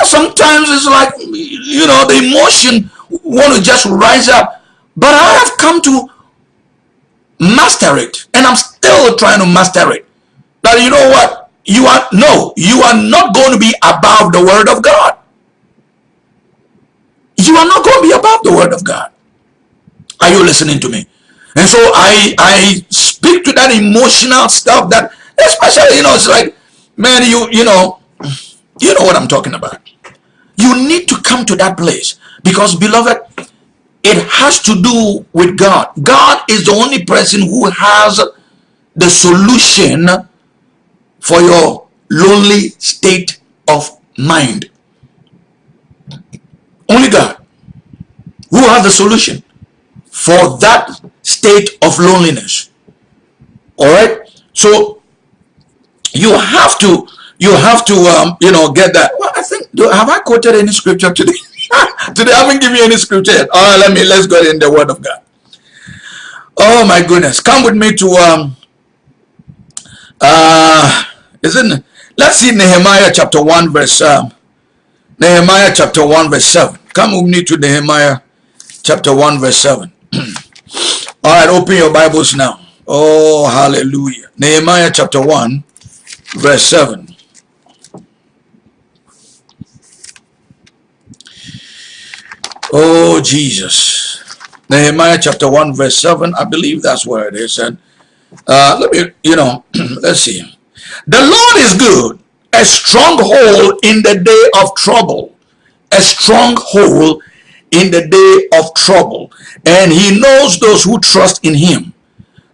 sometimes it's like you know the emotion want to just rise up. But i have come to master it and i'm still trying to master it. That you know what? You are no you are not going to be above the word of god. You are not going to be above the word of god are you listening to me and so i i speak to that emotional stuff that especially you know it's like man you you know you know what i'm talking about you need to come to that place because beloved it has to do with God. God is the only person who has the solution for your lonely state of mind. Only God who has the solution for that state of loneliness. All right. So you have to you have to um, you know get that. Well, I think do, have I quoted any scripture today? [laughs] Today I haven't given you any scripture yet. All right, let me let's go in the word of God. Oh my goodness. Come with me to um uh isn't let's see Nehemiah chapter 1 verse um Nehemiah chapter 1 verse 7. Come with me to Nehemiah chapter 1 verse 7. All right, open your Bibles now. Oh, hallelujah. Nehemiah chapter 1 verse 7. Oh, Jesus. Nehemiah chapter 1, verse 7. I believe that's where it is. And uh, let me, you know, [clears throat] let's see. The Lord is good, a stronghold in the day of trouble. A stronghold in the day of trouble. And he knows those who trust in him.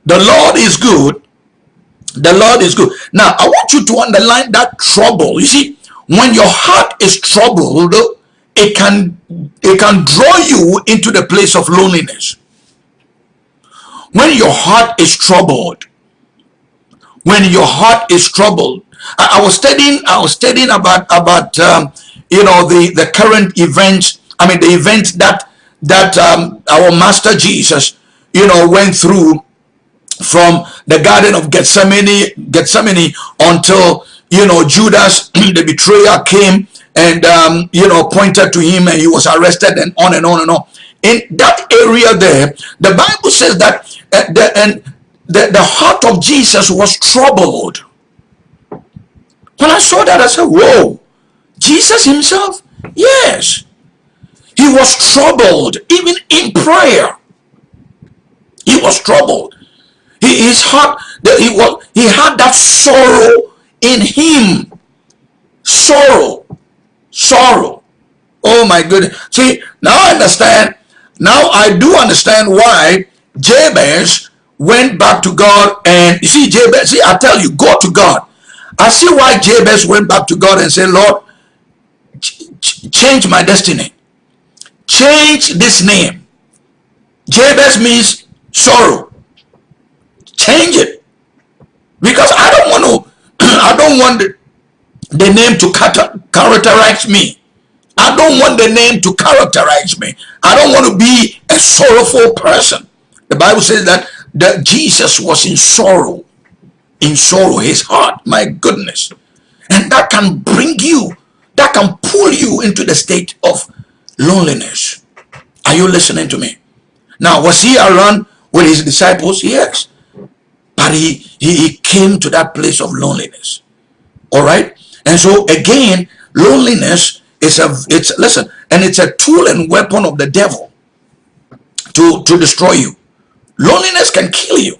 The Lord is good. The Lord is good. Now, I want you to underline that trouble. You see, when your heart is troubled, it can it can draw you into the place of loneliness when your heart is troubled when your heart is troubled i, I was studying i was studying about about um, you know the the current events i mean the event that that um, our master jesus you know went through from the garden of gethsemane gethsemane until you know judas [clears throat] the betrayer came and um, you know pointed to him and he was arrested and on and on and on. In that area there the bible says that uh, the, and the, the heart of jesus was troubled. When i saw that i said whoa jesus himself? Yes he was troubled even in prayer he was troubled he, his heart he was he had that sorrow in him sorrow sorrow. Oh my goodness. See, now I understand. Now I do understand why Jabez went back to God and you see Jabez, see I tell you, go to God. I see why Jabez went back to God and said, Lord, ch change my destiny. Change this name. Jabez means sorrow. Change it. Because I don't want [clears throat] to, I don't want the, name to characterize me. I don't want the name to characterize me. I don't want to be a sorrowful person. The Bible says that, that Jesus was in sorrow. In sorrow, his heart, my goodness. And that can bring you, that can pull you into the state of loneliness. Are you listening to me? Now, was he around with his disciples? Yes. But he, he, he came to that place of loneliness. All right? And so again, loneliness is a, it's, listen, and it's a tool and weapon of the devil to, to destroy you. Loneliness can kill you.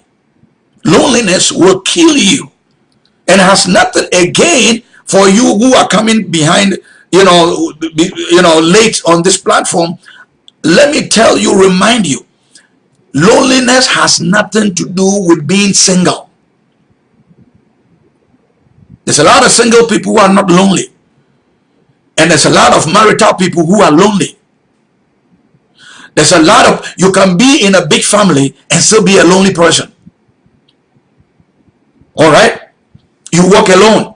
Loneliness will kill you. And has nothing, again, for you who are coming behind, you know, you know, late on this platform, let me tell you, remind you, loneliness has nothing to do with being single. There's a lot of single people who are not lonely. And there's a lot of marital people who are lonely. There's a lot of, you can be in a big family and still be a lonely person. All right? You walk alone.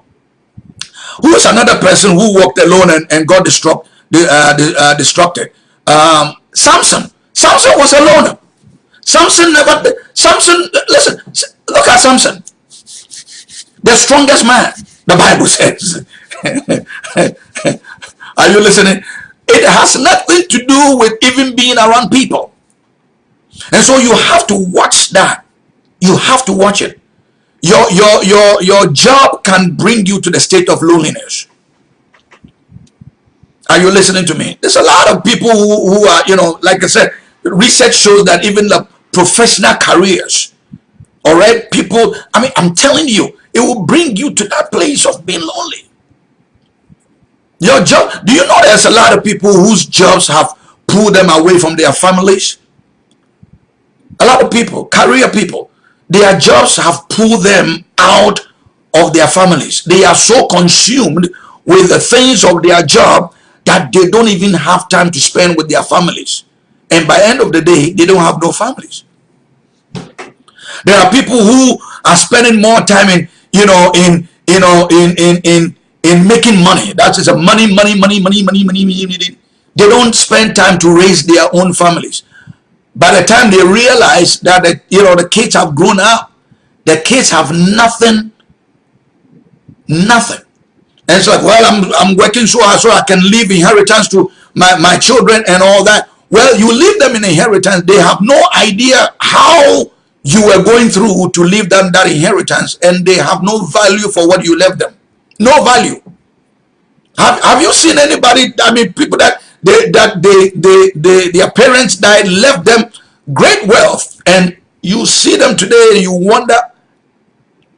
Who is another person who walked alone and, and got uh, uh, destructed? Um, Samson. Samson was a loner. Samson never, Samson, listen, look at Samson. The strongest man, the Bible says. [laughs] Are you listening? It has nothing to do with even being around people. And so you have to watch that. You have to watch it. Your, your, your, your job can bring you to the state of loneliness. Are you listening to me? There's a lot of people who, who are, you know, like I said, research shows that even the professional careers, all right, people, I mean, I'm telling you, it will bring you to that place of being lonely. Your job, do you know there's a lot of people whose jobs have pulled them away from their families? A lot of people, career people, their jobs have pulled them out of their families. They are so consumed with the things of their job that they don't even have time to spend with their families. And by end of the day, they don't have no families. There are people who are spending more time in, you know, in, you know, in, in, in, in making money. That is a money, money, money, money, money, money, money, money. They don't spend time to raise their own families. By the time they realize that, the, you know, the kids have grown up, the kids have nothing, nothing. And it's like, well, I'm, I'm working so hard so I can leave inheritance to my, my children and all that. Well, you leave them in inheritance. They have no idea how you were going through to leave them that inheritance and they have no value for what you left them. No value. Have, have you seen anybody, I mean, people that they, that they, they, they, their parents died, left them great wealth and you see them today and you wonder,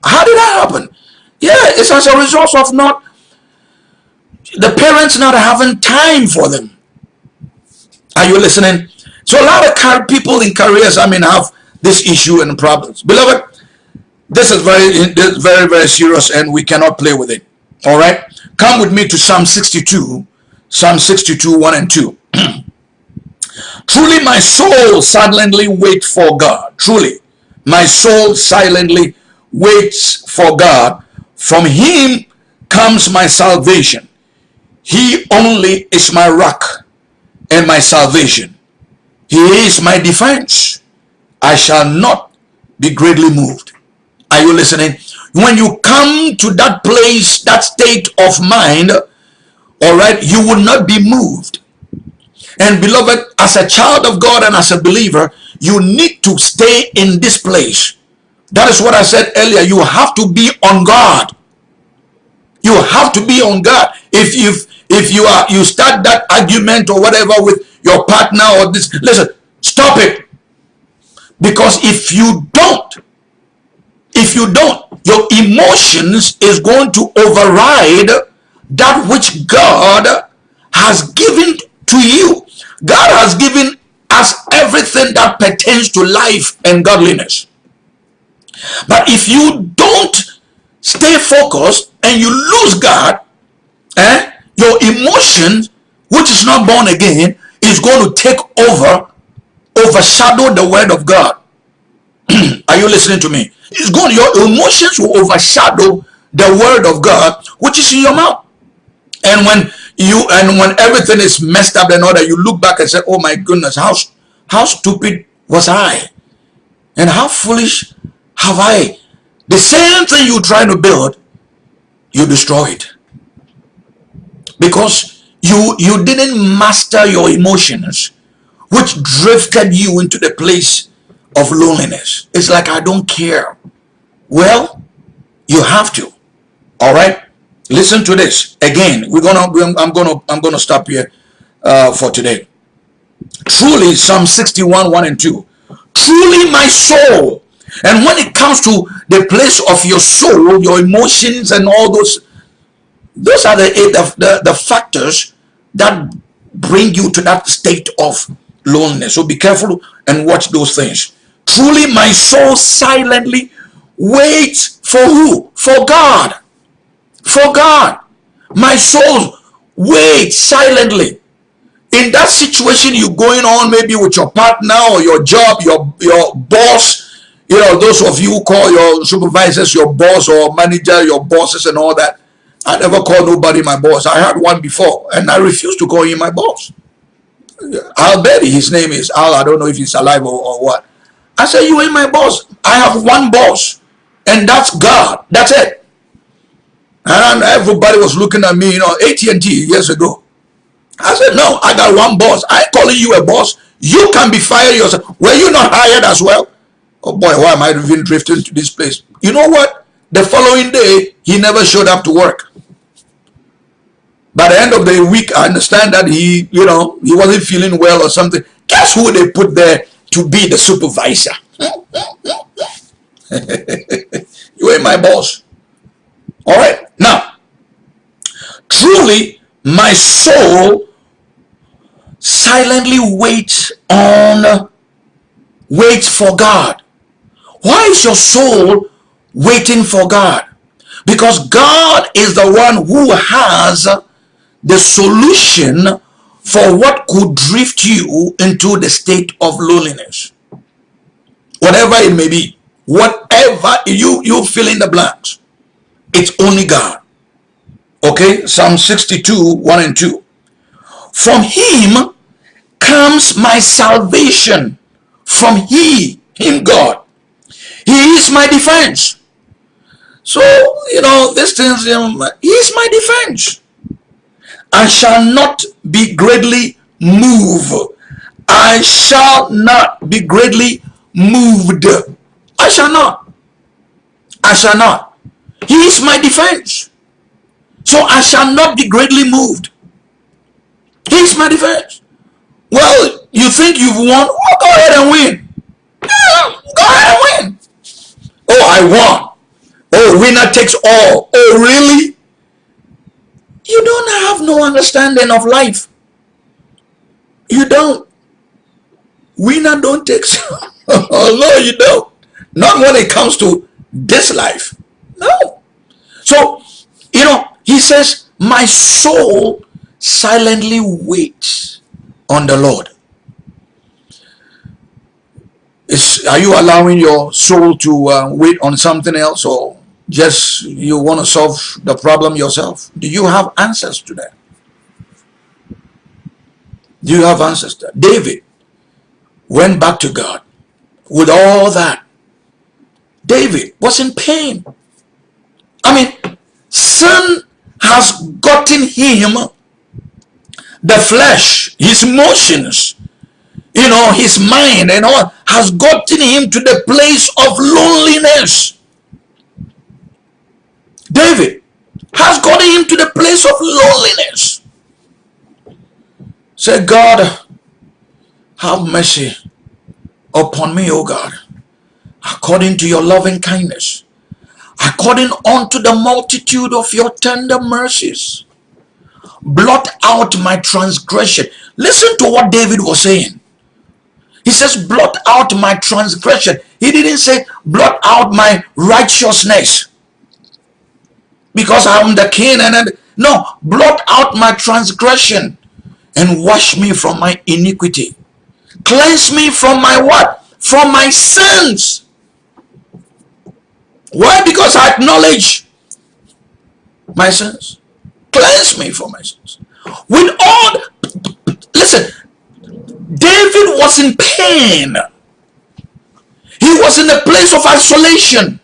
how did that happen? Yeah, it's as a result of not, the parents not having time for them. Are you listening? So a lot of people in careers, I mean, have this issue and problems. Beloved, this is very, this is very, very serious and we cannot play with it. All right. Come with me to Psalm 62, Psalm 62, 1 and 2. [clears throat] Truly my soul silently waits for God. Truly my soul silently waits for God. From him comes my salvation. He only is my rock and my salvation. He is my defense. I shall not be greatly moved. Are you listening? When you come to that place, that state of mind, all right, you will not be moved. And beloved, as a child of God and as a believer, you need to stay in this place. That is what I said earlier. You have to be on God. You have to be on God. If if if you are you start that argument or whatever with your partner or this, listen, stop it. Because if you don't, if you don't, your emotions is going to override that which God has given to you. God has given us everything that pertains to life and godliness. But if you don't stay focused and you lose God, eh, your emotions, which is not born again, is going to take over, overshadow the word of God. [clears throat] Are you listening to me? It's going, your emotions will overshadow the word of God, which is in your mouth. And when you and when everything is messed up and all that, you look back and say, "Oh my goodness, how how stupid was I, and how foolish have I?" The same thing you try to build, you destroy it because you you didn't master your emotions, which drifted you into the place of loneliness. It's like I don't care. Well, you have to. All right. Listen to this again. We're gonna. I'm gonna. I'm gonna stop here uh, for today. Truly, Psalm 61, 1 and 2. Truly, my soul. And when it comes to the place of your soul, your emotions, and all those, those are the the, the, the factors that bring you to that state of loneliness. So be careful and watch those things. Truly, my soul silently waits for who? For God for God. My soul wait silently. In that situation you're going on, maybe with your partner or your job, your, your boss, you know, those of you who call your supervisors your boss or manager, your bosses and all that. I never call nobody my boss. I had one before and I refused to call him my boss. Al Betty, his name is Al. I don't know if he's alive or, or what. I said, you ain't my boss. I have one boss and that's God. That's it. And everybody was looking at me, you know, AT&T years ago. I said, no, I got one boss. I calling you a boss. You can be fired yourself. Were you not hired as well? Oh boy, why am I even drifting to this place? You know what? The following day, he never showed up to work. By the end of the week, I understand that he, you know, he wasn't feeling well or something. Guess who they put there to be the supervisor? [laughs] you ain't my boss. All right. Now, truly, my soul silently waits on, waits for God. Why is your soul waiting for God? Because God is the one who has the solution for what could drift you into the state of loneliness. Whatever it may be. Whatever you, you fill in the blanks. It's only God. Okay, Psalm 62, 1 and 2. From him comes my salvation. From he, him God. He is my defense. So, you know, this things, um, he is my defense. I shall not be greatly moved. I shall not be greatly moved. I shall not. I shall not. He is my defense. So I shall not be greatly moved. He is my defense. Well, you think you've won? Oh, go ahead and win. Yeah, go ahead and win. Oh, I won. Oh, winner takes all. Oh, really? You don't have no understanding of life. You don't. Winner don't take. [laughs] oh, no, you don't. Not when it comes to this life. No. So, you know, he says, my soul silently waits on the Lord. Is, are you allowing your soul to uh, wait on something else or just you want to solve the problem yourself? Do you have answers to that? Do you have answers to that? David went back to God with all that. David was in pain. I mean, sin has gotten him the flesh, his emotions, you know, his mind and all has gotten him to the place of loneliness. David has gotten him to the place of loneliness. Say, God, have mercy upon me, O God, according to your loving kindness according unto the multitude of your tender mercies. blot out my transgression. Listen to what David was saying. He says, blot out my transgression. He didn't say, blot out my righteousness. Because I'm the king and no, blot out my transgression and wash me from my iniquity. Cleanse me from my what? From my sins. Why? Because I acknowledge my sins. Cleanse me from my sins. With all, listen, David was in pain. He was in a place of isolation.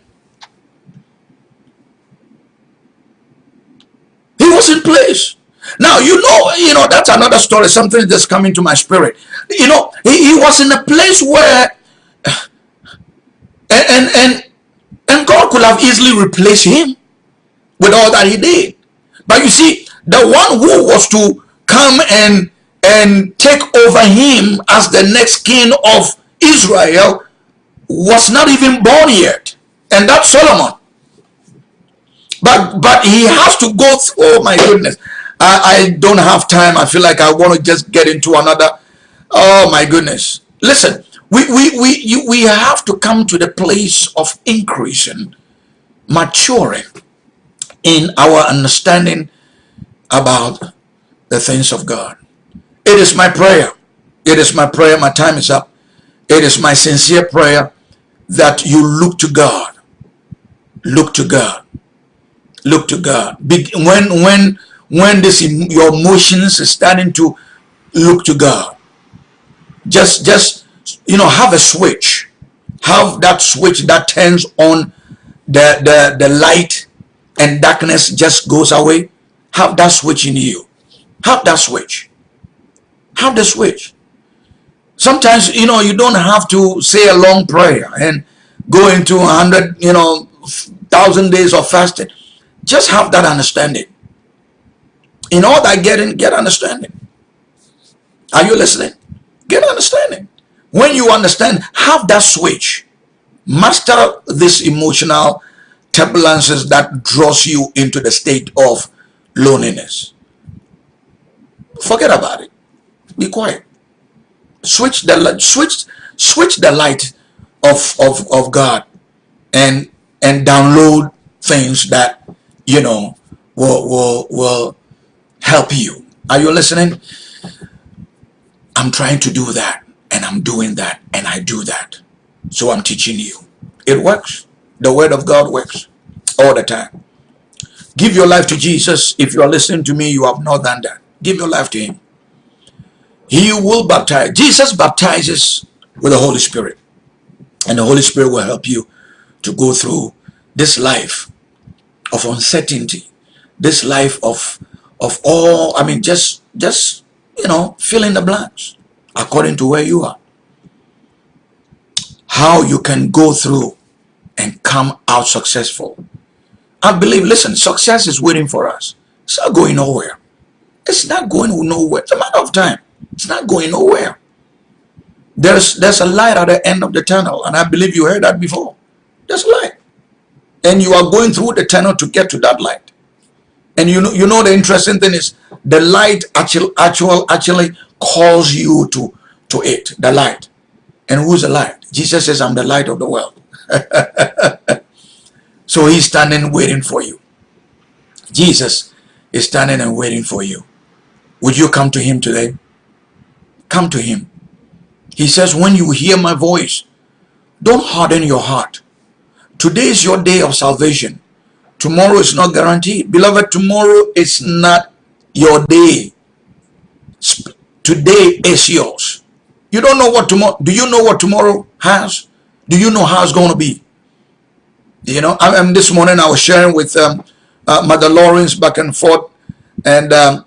He was in place. Now, you know, you know, that's another story, something that's coming to my spirit. You know, he, he was in a place where, [sighs] and, and, and, and God could have easily replaced him with all that he did. But you see, the one who was to come and and take over him as the next king of Israel was not even born yet. And that's Solomon. But but he has to go through, oh my goodness. I, I don't have time. I feel like I want to just get into another. Oh my goodness. Listen, we, we, we, you, we have to come to the place of increasing, maturing in our understanding about the things of God. It is my prayer. It is my prayer. My time is up. It is my sincere prayer that you look to God. Look to God. Look to God. When when when this your emotions is starting to look to God, just just you know have a switch. Have that switch that turns on the the the light and darkness just goes away, have that switch in you. Have that switch. Have the switch. Sometimes, you know, you don't have to say a long prayer and go into a hundred, you know, thousand days of fasting. Just have that understanding. In all that getting, get understanding. Are you listening? Get understanding. When you understand, have that switch. Master this emotional turbulences that draws you into the state of loneliness. Forget about it. Be quiet. Switch the switch switch the light of, of, of God and and download things that you know will will will help you. Are you listening? I'm trying to do that and I'm doing that and I do that. So I'm teaching you. It works. The word of God works all the time. Give your life to Jesus. If you are listening to me, you have not done that. Give your life to him. He will baptize. Jesus baptizes with the Holy Spirit. And the Holy Spirit will help you to go through this life of uncertainty. This life of of all, I mean, just just you know, fill in the blanks according to where you are. How you can go through and come out successful. I believe, listen, success is waiting for us. It's not going nowhere. It's not going nowhere. It's a matter of time. It's not going nowhere. There's there's a light at the end of the tunnel, and I believe you heard that before. There's light. And you are going through the tunnel to get to that light. And you know, you know the interesting thing is the light actually actual actually calls you to to it, the light. And who's the light? Jesus says, I'm the light of the world. [laughs] so he's standing waiting for you. Jesus is standing and waiting for you. Would you come to him today? Come to him. He says, when you hear my voice, don't harden your heart. Today is your day of salvation. Tomorrow is not guaranteed. Beloved, tomorrow is not your day. Today is yours. You don't know what tomorrow, do you know what tomorrow has? Do you know how it's going to be? You know, I, am this morning I was sharing with um, uh, Mother Lawrence back and forth, and um,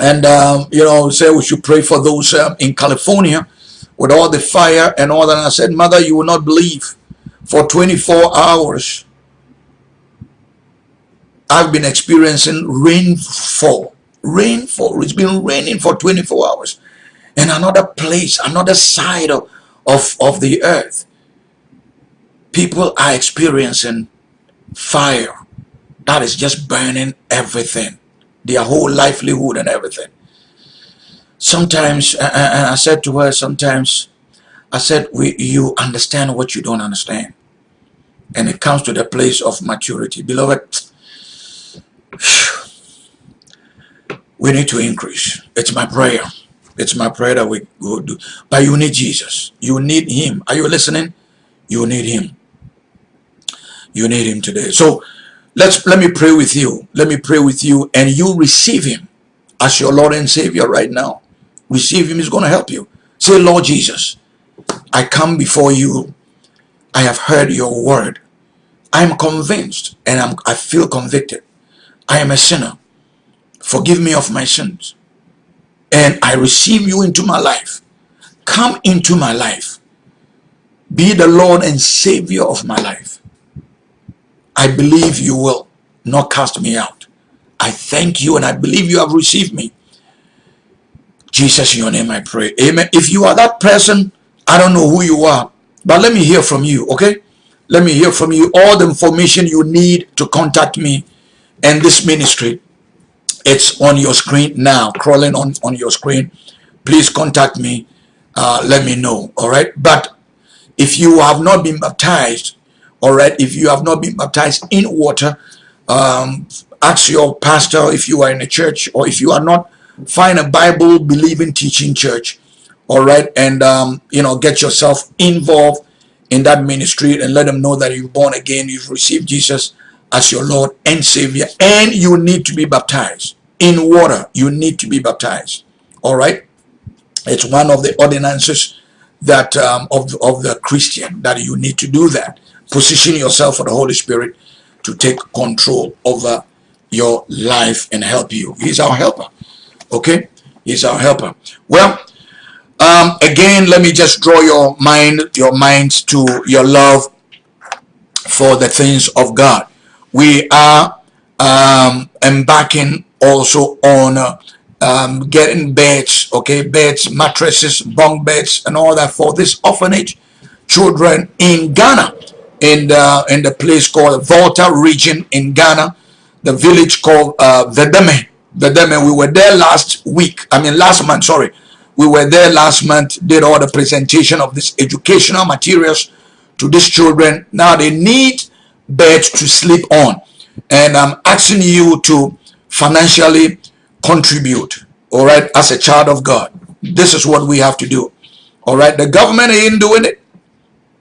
and um, you know, say we should pray for those um, in California with all the fire and all that. And I said, Mother, you will not believe. For 24 hours, I've been experiencing rainfall. Rainfall. It's been raining for 24 hours. And another place, another side of, of, of the earth, people are experiencing fire that is just burning everything their whole livelihood and everything. Sometimes, and I said to her, sometimes, I said, we, you understand what you don't understand. And it comes to the place of maturity. Beloved, [sighs] we need to increase. It's my prayer. It's my prayer that we go do. But you need Jesus. You need him. Are you listening? You need him. You need him today. So let's let me pray with you. Let me pray with you and you receive him as your Lord and Savior right now. Receive him. He's going to help you. Say, Lord Jesus, I come before you. I have heard your word. I am convinced and I'm, I feel convicted. I am a sinner. Forgive me of my sins. And I receive you into my life. Come into my life. Be the Lord and Savior of my life. I believe you will not cast me out. I thank you and I believe you have received me. Jesus, in your name I pray. Amen. If you are that person, I don't know who you are, but let me hear from you, okay? Let me hear from you all the information you need to contact me and this ministry. It's on your screen now, crawling on, on your screen. Please contact me. Uh, let me know, all right? But if you have not been baptized, all right, if you have not been baptized in water, um, ask your pastor if you are in a church or if you are not, find a Bible believing teaching church, all right, and, um, you know, get yourself involved in that ministry and let them know that you're born again, you've received Jesus as your Lord and Savior, and you need to be baptized in water. You need to be baptized. All right. It's one of the ordinances that um, of, of the Christian that you need to do that. Position yourself for the Holy Spirit to take control over your life and help you. He's our helper. Okay? He's our helper. Well, um, again, let me just draw your mind, your minds to your love for the things of God we are um, embarking also on uh, um, getting beds, okay, beds, mattresses, bunk beds, and all that for this orphanage children in Ghana, in the in the place called Volta region in Ghana, the village called uh, Vedeme. Vedeme. We were there last week. I mean last month. Sorry, we were there last month. Did all the presentation of this educational materials to these children. Now they need bed to sleep on. And I'm asking you to financially contribute, all right, as a child of God. This is what we have to do. All right, the government ain't doing it.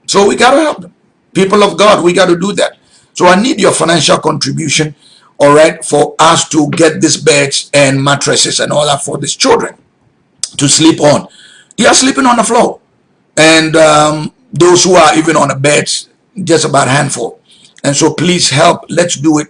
So we got to help them. People of God, we got to do that. So I need your financial contribution, all right, for us to get these beds and mattresses and all that for these children to sleep on. They are sleeping on the floor. And um, those who are even on the beds, just about handful. And so please help. Let's do it.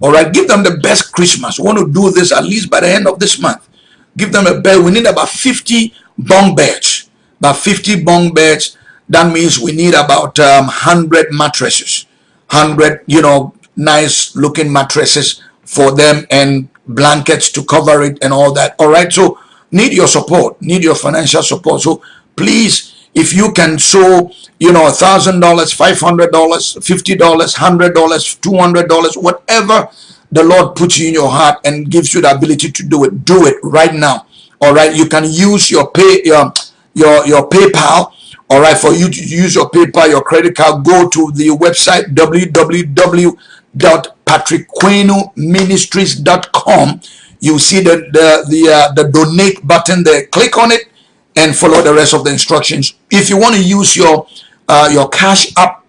All right. Give them the best Christmas. We want to do this at least by the end of this month. Give them a bed. We need about 50 bunk beds. About 50 bunk beds. That means we need about um, 100 mattresses. 100, you know, nice looking mattresses for them and blankets to cover it and all that. All right. So need your support. Need your financial support. So please if you can sow you know a thousand dollars five hundred dollars fifty dollars hundred dollars two hundred dollars whatever the lord puts you in your heart and gives you the ability to do it do it right now. All right? You can use your pay your your your paypal. All right? For you to use your paypal your credit card go to the website www.patrickquenoministries.com you see the the the, uh, the donate button there. Click on it and follow the rest of the instructions. If you want to use your uh, your Cash App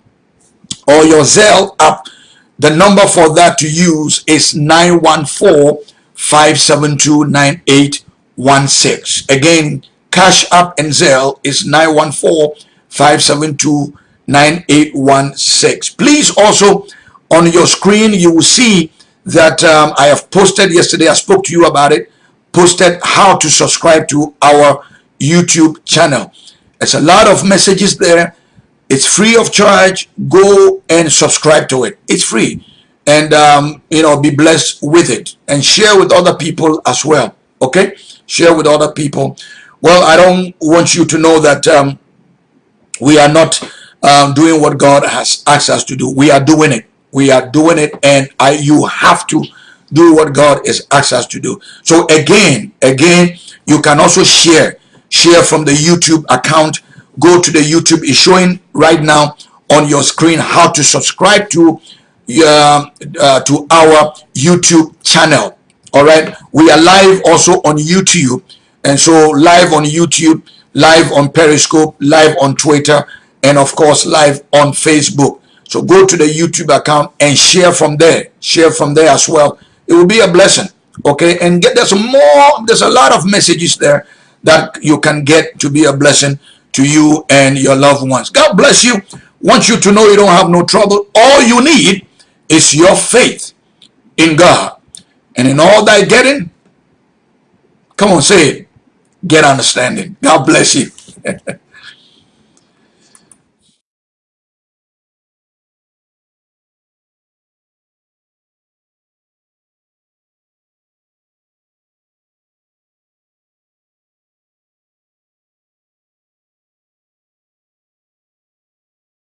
or your Zelle app, the number for that to use is 914-572-9816. Again, Cash App and Zelle is 914-572-9816. Please also, on your screen, you will see that um, I have posted yesterday, I spoke to you about it, posted how to subscribe to our YouTube channel. There's a lot of messages there. It's free of charge. Go and subscribe to it. It's free. And, um, you know, be blessed with it. And share with other people as well. Okay? Share with other people. Well, I don't want you to know that um, we are not um, doing what God has asked us to do. We are doing it. We are doing it. And I, you have to do what God has asked us to do. So again, again, you can also share, share from the YouTube account. Go to the YouTube. It's showing right now on your screen how to subscribe to uh, uh, to our YouTube channel. All right, we are live also on YouTube, and so live on YouTube, live on Periscope, live on Twitter, and of course live on Facebook. So go to the YouTube account and share from there. Share from there as well. It will be a blessing. Okay, and get there's more. There's a lot of messages there that you can get to be a blessing to you and your loved ones. God bless you. Want you to know you don't have no trouble. All you need is your faith in God. And in all thy getting, come on, say it, get understanding. God bless you. [laughs]